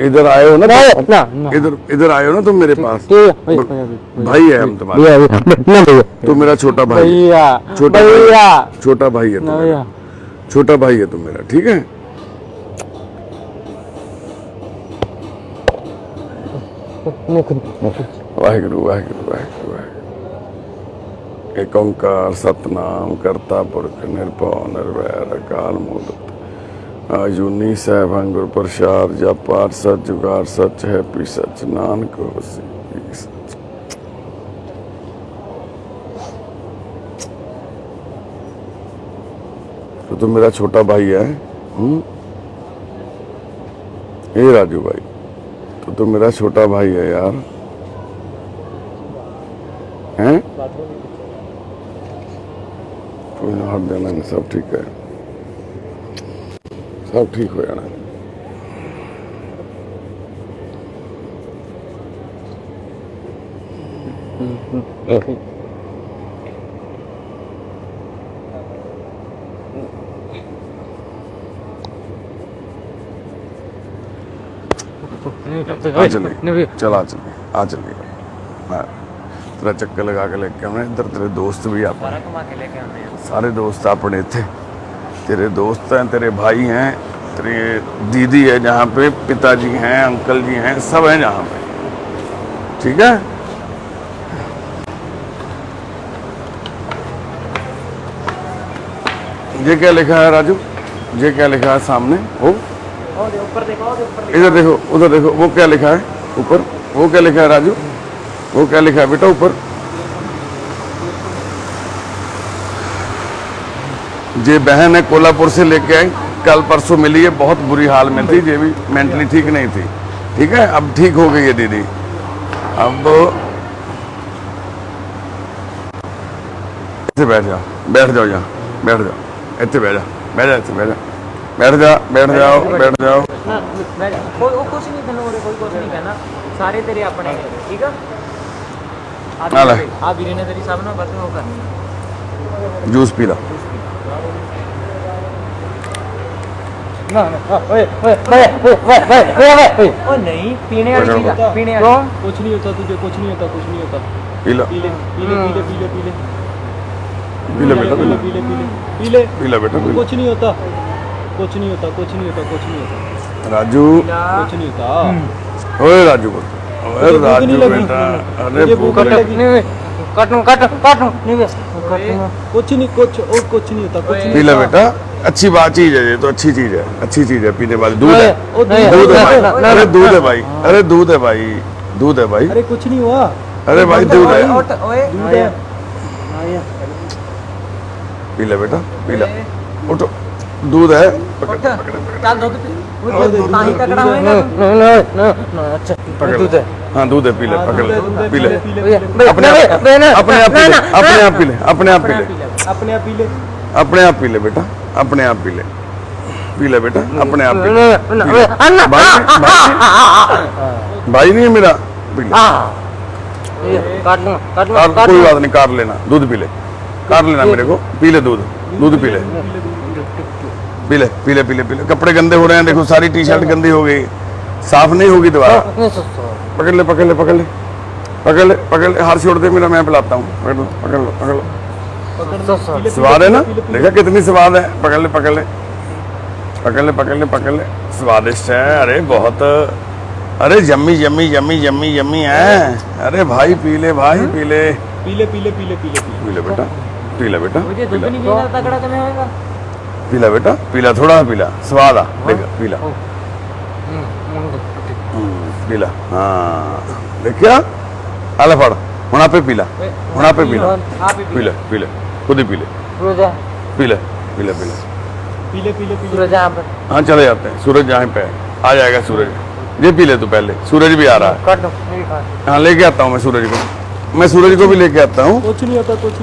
इधर आए हो ना इधर इधर आए हो ना तुम मेरे पास भाई है हम तुम्हारे तुम मेरा छोटा भाई छोटा भाई छोटा भाई है तुम्हारा छोटा भाई है तुम मेरा ठीक है? वाहेगुरु वाहेगुरु वाहेगुरु वाहेगुरु। सतनाम करता पुरख निर्भव निर्वैर अकाल मूलत अजूनी साहबं गुर प्रसाद जप पाठ सच जुगार सच है पी सच नानक होसी तो, तो मेरा छोटा भाई है हम्म? हुँ? ए राजू भाई तो तो मेरा छोटा भाई है यार। हैं? कोई तो हाथ देना नहीं सब ठीक है। सब ठीक हो जाना। Okay. आ आ आ मैं तेरा चक्कर लगा के लेके आना। इधर तेरे दोस्त भी आप सारे दोस्त अपने इतने तेरे दोस्त हैं तेरे भाई हैं तेरे दीदी है जहाँ पे पिताजी हैं अंकल जी हैं सब हैं जहाँ पे। ठीक है? ये क्या लिखा है राजू? ये क्या लिखा है सामने? ओ इधर देखो, उधर देखो, वो क्या लिखा है? ऊपर, वो क्या लिखा है राजू? वो क्या लिखा है बेटा ऊपर? जे बहन है कोल्हापुर से लेके आई, कल परसों मिली है, बहुत बुरी हाल में थी ये भी मेंटली ठीक नहीं थी। ठीक है? अब ठीक हो गई है दीदी। अब इतने बैठ जाओ बैठ जाओ यहाँ, बैठ जाओ। इतने बैठ जाओ बैठ जाओ इतने बैठ जाओ ਬੈਠ ਜਾ ਬੈਠ ਜਾਓ ਬੈਠ ਜਾਓ ਨਾ ਮੈਂ ਕੋਈ ਉਹ ਕੁਝ ਨਹੀਂ ਤੈਨੂੰ ਉਰੇ ਕੋਈ ਕੁਝ ਨਹੀਂ ਕਹਿਣਾ ਸਾਰੇ ਤੇਰੇ ਆਪਣੇ ਨੇ, ਠੀਕ ਆ ਆ ਲੈ। ਆ ਵੀਰੇ ਨੇ ਤੇਰੀ ਸਭ ਨਾਲ ਵੱਧ ਉਹ ਕਰਨੀ ਜੂਸ ਪੀ ਲਾ ਨਾ ਨਾ ਓਏ ਓਏ ਓਏ ਓਏ ਓਏ ਓਏ ਉਹ ਨਹੀਂ ਪੀਣੇ ਵਾਲੀ ਚੀਜ਼ ਆ, ਪੀਣੇ ਵਾਲੀ कुछ नहीं होता तुझे कुछ नहीं होता कुछ नहीं होता ਪੀ ਲਾ पी ले पी ले पी ले पी ले पी ले ਪੀ ਲੈ ਬੇਟਾ ਪੀ पी ले ਲੈ पी ले पी ले पी ले ਪੀ ਲੈ ਬੇਟਾ ਪੀ ਲੈ। कुछ नहीं होता कुछ नहीं होता कुछ नहीं होता कुछ नहीं होता। राजू। कुछ नहीं होता। ओए राजू बोलते ओए राजू बेटा अरे भूख लगी। कटू कटू कटू निवेश कुछ नहीं कुछ और कुछ नहीं होता कुछ नहीं पीला बेटा अच्छी बात चीज़ है ये तो अच्छी चीज़ है अच्छी चीज़ है पीने वाली। दूध है। दूध है भाई अरे दूध है भाई अरे दूध है भाई दूध है भाई। अरे कुछ नहीं हुआ। अरे भाई दूध है दूध है। पी ले बेटा पी ले। उठो। दूध है दूध है पीले पकड़ पीले अपने अपने आप पीले अपने आप पीले अपने आप पीले अपने आप पीले अपने आप पी बेटा अपने आप पीले पीले बेटा अपने आप भाई नहीं है मेरा कोई बात नहीं कार लेना दूध पीले कार लेना मेरे को पीले दूध दूध पीले पीले पीले पीले पीले। कपड़े गंदे हो रहे हैं देखो सारी टी शर्ट गंदी हो गई। साफ़ नहीं होगी दोबारा हाँ, पकड़ ले पकड़ ले पकड़ ले। पकड़ ले पकड़ ले। हार छोड़ दे मेरा मैं पिलाता हूँ। पकड़ लो पकड़ लो पकड़ लो। स्वाद है ना? देखा कितनी स्वाद है। पकड़ ले पकड़ ले। पकड़ ले पकड़ ले पकड़ ले। स्वादिष्ट है। अरे बहुत अरे जम्मी जम्मी जम्मी जम्मी जम्मी है। अरे भाई पी ले भाई हाँ? पी ले पी ले पी ले पी ले पी ले पी ले बेटा पी ले बेटा मुझे दूध नहीं पीना तगड़ा तुम्हें होएगा। पीला बेटा पीला थोड़ा सा पीला स्वाद आ देखा हम्म, हाँ। पीला। पीला हाँ। देखिया आला फाड़ होना पे पीला होना पे पीला पीला। पीला। खुद ही पीले। पीला पीले पीले। पीले पीले पीले। सूरज हाँ चले जाते हैं सूरज यहाँ पे आ जाएगा सूरज। ये पी ले तो पहले सूरज भी आ रहा है। हाँ लेके आता हूँ मैं सूरज को। मैं सूरज को भी लेके आता हूँ।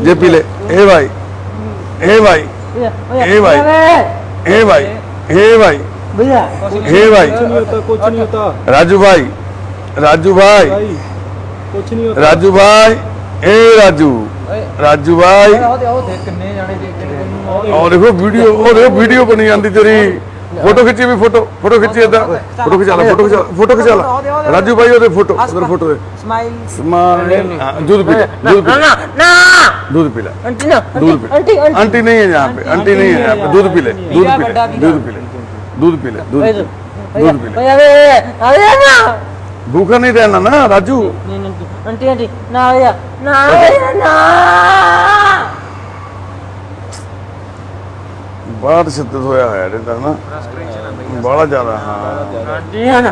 ये पी ले हे भाई हे भाई। ए भाई ए भाई ए भाई भैया ए भाई कुछ नहीं होता कुछ नहीं होता राजू भाई राजू भाई भाई कुछ नहीं होता राजू भाई ए राजू राजू भाई ਉਹਦੇ ਉਹ ਦੇਖ ਕਿੰਨੇ ਜਾਣੇ ਦੇਖਦੇ ਨੇ ਤੈਨੂੰ और देखो फ़ोटो खिंची भी फ़ोटो फ़ोटो खिंची इधर। फ़ोटो खिंचा फ़ोटो खिंचा फ़ोटो खिंचा राजू भाई ओदे फ़ोटो उधर फ़ोटो दे स्माइल स्माइल दूध पीला दूध पीला ना दूध पीला आंटी ना दूध पीला आंटी आंटी। नहीं है यहाँ पे आंटी नहीं है यहाँ पे। दूध पीले दूध पीले दूध पीले दूध पीले दूध दूध पीले अरे अरे ना भूखा नहीं रहना ना राजू। आंटी आंटी ना ना ना। ਬੜਾ ਤਸ਼ੱਦਦ ਹੋਇਆ ਹੋਇਆ ਇਹਦੇ ਤਾਂ ਨਾ। ਬੜਾ ਜ਼ਿਆਦਾ ਹਾਂ। ਹਾਂਜੀ ਹਾਂ।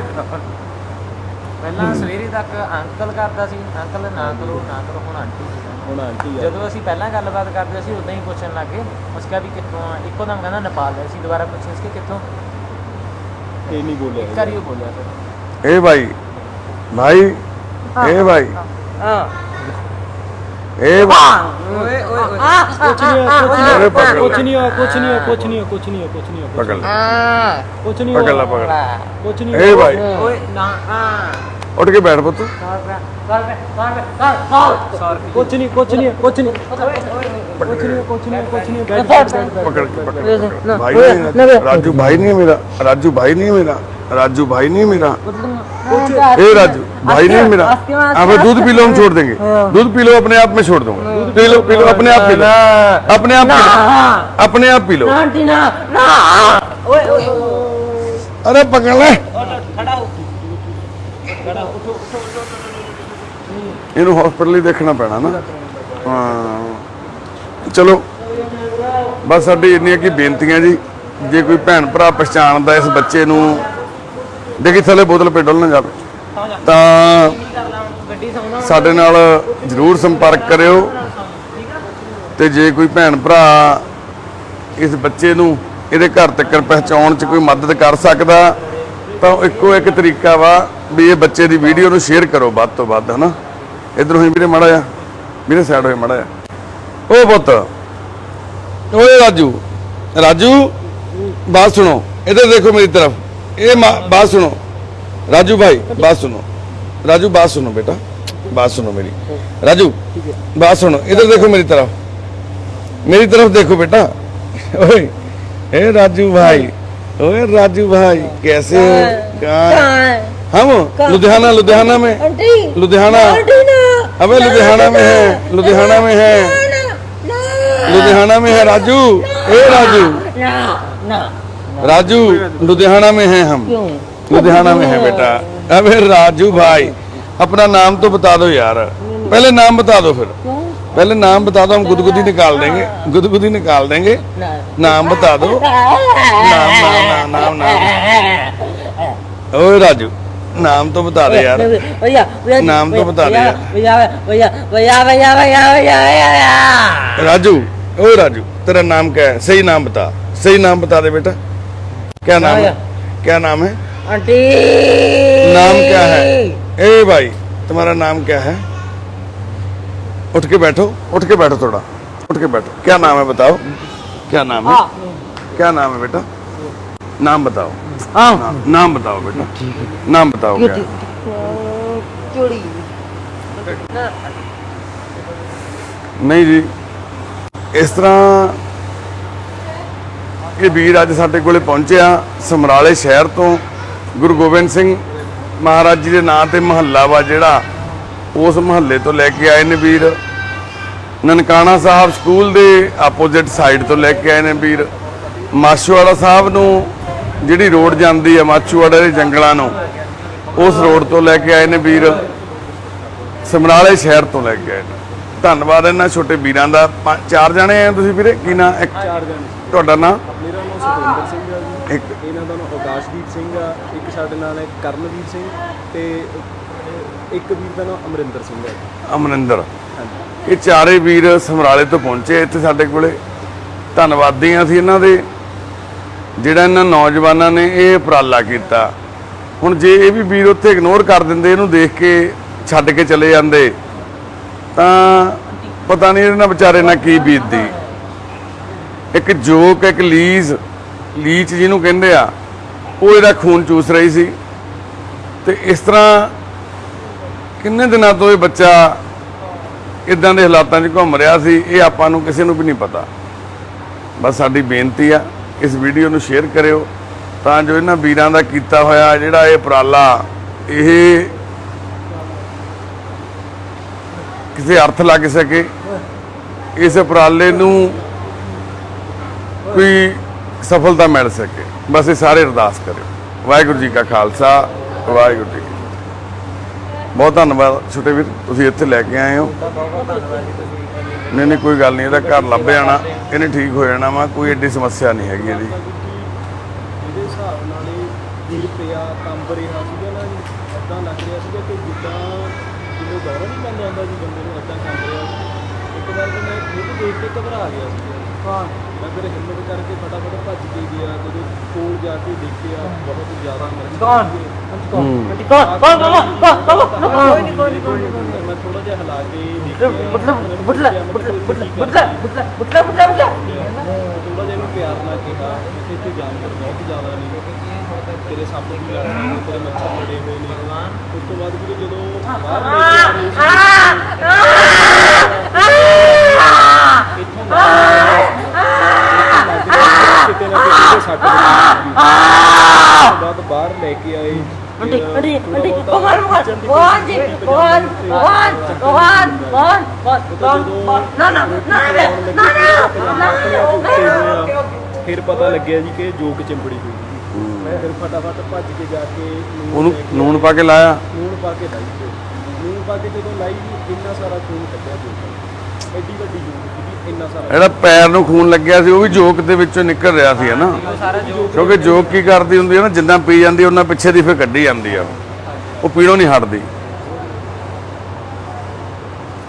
ਪਹਿਲਾਂ ਸਵੇਰੇ ਤੱਕ ਅੰਕਲ ਕਰਦਾ ਸੀ ਅੰਕਲ ਨਾ ਕਰੋ ਨਾ ਕਰੋ ਹੁਣ ਆਂਟੀ ਹੁਣ ਆਂਟੀ ਜਦੋਂ ਅਸੀਂ ਪਹਿਲਾਂ ਗੱਲਬਾਤ ਕਰਦੇ ਸੀ ਉਦਾਂ ਹੀ ਪੁੱਛਣ ਲੱਗੇ ਉਸ ਕਿਹਾ ਵੀ ਕਿੱਥੋਂ ਆ? ਇੱਕੋ ਦਮ ਕਹਿੰਦਾ ਨੇਪਾਲ ਹੈ ਅਸੀਂ ਦੁਬਾਰਾ ਪੁੱਛਿਆ ਸੀ ਕਿ ਕਿੱਥੋਂ? ਇਹ ਨਹੀਂ ਬੋਲਿਆ ਇੱਕ ਵਾਰੀ ਬੋਲਿਆ ਫਿਰ। ਇਹ ਭਾਈ ਭਾਈ ਇਹ ਭਾਈ ਹਾਂ। ਇਹ ਵਾ- ਓਏ ਓਏ ਕੁਛ ਨਹੀਂ ਹੋਇਆ, ਕੁਛ ਨਹੀਂ ਹੋਇਆ, ਕੁਛ ਲੈ ਨਹੀਂ ਹੋਇਆ, ਕੁਛ ਨਹੀਂ ਹੋਇਆ, ਕੁਛ ਨਹੀਂ ਹੋਇਆ, ਕੁਛ ਨਹੀਂ ਹੋਇਆ, ਕੁਛ ਨਹੀਂ ਹੋਇਆ, ਪਕੜ ਲੈ ਕੁਛ ਨਹੀਂ ਪਕੜ ਲੈ ਹੋਇਆ, ਪਕੜ ਕੁਛ ਨਹੀਂ ਇਹ ਭਾਈ ਓਏ ਨਾ ਆ ਉੱਠ ਕੇ ਬੈਠ ਪੁੱਤ ਕੁਛ ਨਹੀਂ ਕੁਛ ਨਹੀਂ ਕੁਛ ਨਹੀਂ ਕੁਛ ਨਹੀਂ ਕੁਛ ਨਹੀਂ ਕੁਛ ਨਹੀਂ ਬੈਠ ਬੈਠ ਬੈਠ पकड़ के पकड़ के, पकड़। भाई नहीं है राजू भाई नहीं है मेरा राजू भाई नहीं है मेरा राजू भाई नहीं है मेरा ए राजू भाई नहीं है मेरा अब दूध पी लो हम छोड़ देंगे दूध पी लो अपने आप में छोड़ दूंगा पी लो पी लो अपने आप पी लो अपने आप पी लो अपने आप पी लो अरे पकड़ ले ਇਹਨੂੰ ਹਸਪੀਟਲ ਹੀ ਦੇਖਣਾ ਪੈਣਾ ਨਾ। ਹਾਂ। ਚਲੋ। ਬਸ ਸਾਡੀ ਇੰਨੀਆਂ ਕੀ ਬੇਨਤੀਆਂ ਜੀ। ਜੇ ਕੋਈ ਭੈਣ ਭਰਾ ਪਛਾਣਦਾ ਇਸ ਬੱਚੇ ਨੂੰ, ਦੇਖੀ ਥੱਲੇ ਬੋਤਲ ਪੇ ਡੁੱਲ ਨਾ ਜਾਵੇ। ਤਾਂ ਸਾਡੇ ਨਾਲ ਜਰੂਰ ਸੰਪਰਕ ਕਰਿਓ। ਤੇ ਜੇ ਕੋਈ ਭੈਣ ਭਰਾ ਇਸ ਬੱਚੇ ਨੂੰ ਇਹਦੇ ਘਰ ਤੱਕ ਪਹੁੰਚਾਉਣ 'ਚ ਕੋਈ ਮਦਦ ਕਰ ਸਕਦਾ, ਤਾਂ ਉਹ ਇੱਕੋ ਇੱਕ ਤਰੀਕਾ ਵਾ ਵੀ ਇਹ ਬੱਚੇ ਦੀ ਵੀਡੀਓ ਨੂੰ ਸ਼ੇਅਰ ਕਰੋ ਵੱਧ ਤੋਂ ਵੱਧ, ਹਨਾ। ਇਧਰੋਂ ਹੀ ਵੀਰੇ ਮੜਾ ਆ ਵੀਰੇ ਸਾਈਡ ਹੋਏ ਮੜਾ ਆ ਓ ਪੁੱਤ ਓਏ ਰਾਜੂ ਰਾਜੂ ਬਾਤ ਸੁਣੋ इधर देखो मेरी तरफ ये मा- बात सुनो राजू भाई बात सुनो राजू बात सुनो बेटा बात सुनो मेरी राजू बात सुनो इधर देखो मेरी तरफ मेरी तरफ देखो बेटा ओए ए राजू भाई ओए राजू भाई कैसे हो कहाँ हम लुधियाना लुधियाना में। लुधियाना। अबे लुधियाना में है लुधियाना में है। लुधियाना में है राजू। ए राजू। राजू लुधियाना में है हम। लुधियाना में है बेटा। अबे राजू भाई अपना नाम तो बता दो यार। पहले नाम बता दो फिर। पहले नाम बता दो हम गुदगुदी निकाल देंगे। गुदगुदी निकाल देंगे। नाम बता दो। नाम नाम नाम नाम नाम। ओए राजू। नाम तो बता दे यार। भैया नाम तो बता दे भैया भैया भैया भैया भैया भैया राजू ओए राजू तेरा नाम क्या है? सही नाम बता सही नाम बता दे बेटा। क्या नाम है? क्या नाम है? आंटी। नाम क्या है? ए भाई तुम्हारा नाम क्या है? उठ के बैठो उठ के बैठो थोड़ा उठ के बैठो। क्या नाम है बताओ? क्या नाम है। क्या नाम है बेटा? नाम बताओ। हाँ नाम, नाम बताओ बेटा नाम बताओ क्या है? चोरी ਨਹੀਂ ਜੀ ਇਸ ਤਰ੍ਹਾਂ ਇਹ ਵੀਰ ਅੱਜ ਸਾਡੇ ਕੋਲੇ ਪਹੁੰਚਿਆ ਸਮਰਾਲੇ ਸ਼ਹਿਰ ਤੋਂ ਗੁਰੂ ਗੋਬਿੰਦ ਸਿੰਘ ਮਹਾਰਾਜ ਜੀ ਦੇ ਨਾਂ ਤੇ ਮਹੱਲਾ ਵਾ ਜਿਹੜਾ ਉਸ ਮਹੱਲੇ ਤੋਂ ਲੈ ਕੇ ਆਏ ਨੇ ਵੀਰ ਨਨਕਾਣਾ ਸਾਹਿਬ ਸਕੂਲ ਦੇ ਆਪੋਜ਼ਿਟ ਸਾਈਡ ਤੋਂ ਲੈ ਕੇ ਆਏ ਨੇ ਵੀਰ ਮਾਛੂਵਾੜਾ ਸਾਹਿਬ ਨੂੰ ਜਿਹੜੀ ਰੋਡ ਜਾਂਦੀ ਹੈ ਮਾਛੂਵਾੜਾ ਦੇ ਜੰਗਲਾਂ ਨੂੰ ਉਸ ਰੋਡ ਤੋਂ ਲੈ ਕੇ ਆਏ ਨੇ ਵੀਰ। ਸਮਰਾਲੇ ਸ਼ਹਿਰ ਤੋਂ ਲੈ ਕੇ ਆਏ ਨੇ। ਧੰਨਵਾਦ ਇਹਨਾਂ ਛੋਟੇ ਵੀਰਾਂ ਦਾ। ਚਾਰ ਜਣੇ ਆ ਤੁਸੀਂ ਵੀਰੇ? ਕੀ ਨਾਂ? ਇੱਕ ਚਾਰ ਜਣੇ ਤੁਹਾਡਾ ਨਾਂ? ਮੇਰਾ ਨਾਮ ਸੁਖਵਿੰਦਰ ਸਿੰਘ ਆ ਜੀ। ਇੱਕ ਇਹਨਾਂ ਦਾ ਨਾਮ ਆਕਾਸ਼ਦੀਪ ਸਿੰਘ ਆ। ਇੱਕ ਸਾਡੇ ਨਾਲ ਹੈ ਕਰਨਵੀਰ ਸਿੰਘ ਤੇ ਇੱਕ ਵੀਰ ਦਾ ਨਾਮ ਅਮਰਿੰਦਰ ਸਿੰਘ ਹੈ। ਅਮਰਿੰਦਰ। ਇਹ ਚਾਰੇ ਵੀਰ ਸਮਰਾਲੇ ਤੋਂ ਪਹੁੰਚੇ ਇੱਥੇ ਸਾਡੇ ਕੋਲੇ। ਧੰਨਵਾਦੀ ਆ ਅਸੀਂ ਇਹਨਾਂ ਦੇ। ਜਿਹੜਾ ਇਹਨਾਂ ਨੌਜਵਾਨਾਂ ਨੇ ਇਹ ਉਪਰਾਲਾ ਕੀਤਾ। ਹੁਣ ਜੇ ਇਹ ਵੀ ਵੀਰ ਉੱਥੇ ਇਗਨੋਰ ਕਰ ਦਿੰਦੇ, ਇਹਨੂੰ ਦੇਖ ਕੇ ਛੱਡ ਕੇ ਚਲੇ ਜਾਂਦੇ, ਤਾਂ ਪਤਾ ਨਹੀਂ ਇਹਨਾਂ ਵਿਚਾਰੇ ਨਾਲ ਕੀ ਬੀਤਦੀ। ਇੱਕ ਜੋਕ ਇੱਕ ਲੀਜ਼, ਲੀਚ ਜਿਹਨੂੰ ਕਹਿੰਦੇ ਆ, ਉਹ ਇਹਦਾ ਖੂਨ ਚੂਸ ਰਹੀ ਸੀ। ਤੇ ਇਸ ਤਰ੍ਹਾਂ ਕਿੰਨੇ ਦਿਨਾਂ ਤੋਂ ਇਹ ਬੱਚਾ ਇਦਾਂ ਦੇ ਹਾਲਾਤਾਂ 'ਚ ਘੁੰਮ ਰਿਹਾ ਸੀ, ਇਹ ਆਪਾਂ ਨੂੰ ਕਿਸੇ ਨੂੰ ਵੀ ਨਹੀਂ ਪਤਾ। ਬਸ ਸਾਡੀ ਬੇਨਤੀ ਆ। ਇਸ ਵੀਡੀਓ ਨੂੰ ਸ਼ੇਅਰ ਕਰਿਓ ਤਾਂ ਜੋ ਇਹਨਾਂ ਵੀਰਾਂ ਦਾ ਕੀਤਾ ਹੋਇਆ ਜਿਹੜਾ ਇਹ ਉਪਰਾਲਾ ਇਹ ਕਿਸੇ ਅਰਥ ਲੱਗ ਸਕੇ। ਇਸ ਉਪਰਾਲੇ ਨੂੰ ਕੋਈ ਸਫਲਤਾ ਮਿਲ ਸਕੇ। ਬਸ ਇਹ ਸਾਰੇ ਅਰਦਾਸ ਕਰਿਓ। ਵਾਹਿਗੁਰੂ ਜੀ ਕਾ ਖਾਲਸਾ, ਵਾਹਿਗੁਰੂ ਜੀ ਬਹੁਤ ਧੰਨਵਾਦ ਛੋਟੇ ਵੀਰ, ਤੁਸੀਂ ਇੱਥੇ ਲੈ ਕੇ ਆਏ ਹੋ। ਨਹੀਂ ਨਹੀਂ, ਕੋਈ ਗੱਲ ਨਹੀਂ, ਇਹਦਾ ਘਰ ਲੱਭ ਜਾਣਾ, ਇਹਨੇ ਠੀਕ ਹੋ ਜਾਣਾ ਵਾ, ਕੋਈ ਐਡੀ ਸਮੱਸਿਆ ਨਹੀਂ ਹੈਗੀ ਇਹਦੀ। ਇਹਦੇ ਹਿਸਾਬ ਨਾਲ ਇਹ ਵੀਰ ਪਿਆ ਕੰਬ ਰਿਹਾ ਸੀਗਾ ਨਾ ਇਦਾਂ ਲੱਗ ਰਿਹਾ ਸੀਗਾ ਕਿ ਜਿੱਦਾਂ ਜਿਵੇਂ ਦੌਰਾ ਨਹੀਂ ਪੈਂਦਾ ਹੁੰਦਾ ਜੀ, ਬੰਦੇ ਨੂੰ ਇਦਾਂ ਕੰਬ ਰਿਹਾ। ਇੱਕ ਵਾਰ ਤਾਂ ਮੈਂ ਖੁਦ ਦੇਖ ਕੇ ਘਬਰਾ ਗਿਆ ਸੀ। ਮੈਂ ਫਿਰ ਹਿੰਮਤ ਕਰਕੇ ਫਟਾਫਟ ਭੱਜ ਕੇ ਗਿਆ ਜਦੋਂ ਕੋਲ ਜਾ ਕੇ ਦੇਖਿਆ ਬਹੁਤ ਜ਼ਿਆਦਾ ਮਰ ਕੌਣ? ਹੂੰ। ਕੌਣ? ਕੌਣ? ਕੌਣ? ਕੋਈ ਨਹੀਂ ਕੋਈ ਨਹੀਂ ਮੈਂ ਥੋੜਾ ਜਿਹਾ ਹਿਲਾ ਕੇ ਦੇਖਿਆ। ਮਤਲਬ ਬੁੱਟਲਾ ਬੁੱਟਲਾ ਬੁੱਟਲਾ ਬੁੱਟਲਾ ਬੁੱਟਲਾ ਬੁੱਟਲਾ ਬੁੱਟਲਾ ਥੋੜਾ ਜਿਹਾ ਇਹਨੂੰ ਪਿਆਰ ਨਾਲ ਕਿਹਾ ਕਿ ਇੱਥੇ ਜਾਨਵਰ ਬਹੁਤ ਜ਼ਿਆਦਾ ਨੇ ਤੇਰੇ ਸੱਪ ਵੀ ਲੜਦੇ ਨੇ ਤੇਰੇ ਮੱਛਰ ਲੜੇ ਹੋਏ ਨੇ। ਉਸ ਤੋਂ ਬਾਅਦ ਵੀਰੇ ਜਦੋਂ ਬਾਹਰ ਲੈ ਕੇ ਆਏ ਸੀ ਇੱਥੋਂ ਕਿਤੇ ਨਾ ਕਿਤੇ ਸੱਟ ਲੱਗੀ ਬਾਅਦ ਬਾਹਰ ਲੈ ਕੇ ਆਏ। ਅੰਟੀ ਥੋੜ੍ਹਾ ਅੰਟੀ ਬਹੁਤਾ ਭਗਵਾਨ ਭਗਵਾਨ ਜੀ ਭਗਵਾਨ ਭਗਵਾਨ ਭਗਵਾਨ ਭਗਵਾਨ ਭਗਵਾਨ ਨਾ ਨਾ ਨਾ ਨਾ ਨਾ ਨਾ ਫਿਰ ਪਤਾ ਲੱਗਿਆ ਜੀ ਕਿ ਜੋਕ ਚਿੰਬੜੀ ਹੋਈ ਸੀ। ਮੈਂ ਫਿਰ ਫਟਾਫਟ ਭੱਜ ਕੇ ਜਾ ਕੇ ਉਹਨੂੰ ਨੂਣ ਪਾ ਕੇ ਲਾਇਆ? ਨੂਣ ਪਾ ਕੇ ਲਾਈ ਨੂਣ ਪਾ ਕੇ ਜਦੋਂ ਲਾਈ ਜੀ ਇੰਨਾ ਸਾਰਾ ਖੂਨ ਕੱਢਿਆ ਜੋਕ ਐਡੀ ਵੱਡੀ ਜੋਕ ਜਿਹੜਾ ਪੈਰ ਨੂੰ ਖੂਨ ਲੱਗਿਆ ਸੀ ਉਹ ਵੀ ਜੋਕ ਦੇ ਵਿੱਚੋਂ ਨਿਕਲ ਰਿਹਾ ਸੀ ਹਨਾ ਕਿਉਂਕਿ ਜੋਕ ਕੀ ਕਰਦੀ ਹੁੰਦੀ ਹੈ ਨਾ ਜਿੰਨਾ ਪੀ ਜਾਂਦੀ ਉਹਨਾਂ ਪਿੱਛੇ ਦੀ ਫਿਰ ਕੱਢੀ ਜਾਂਦੀ ਆ ਉਹ ਪੀਣੋਂ ਨਹੀਂ ਹਟਦੀ।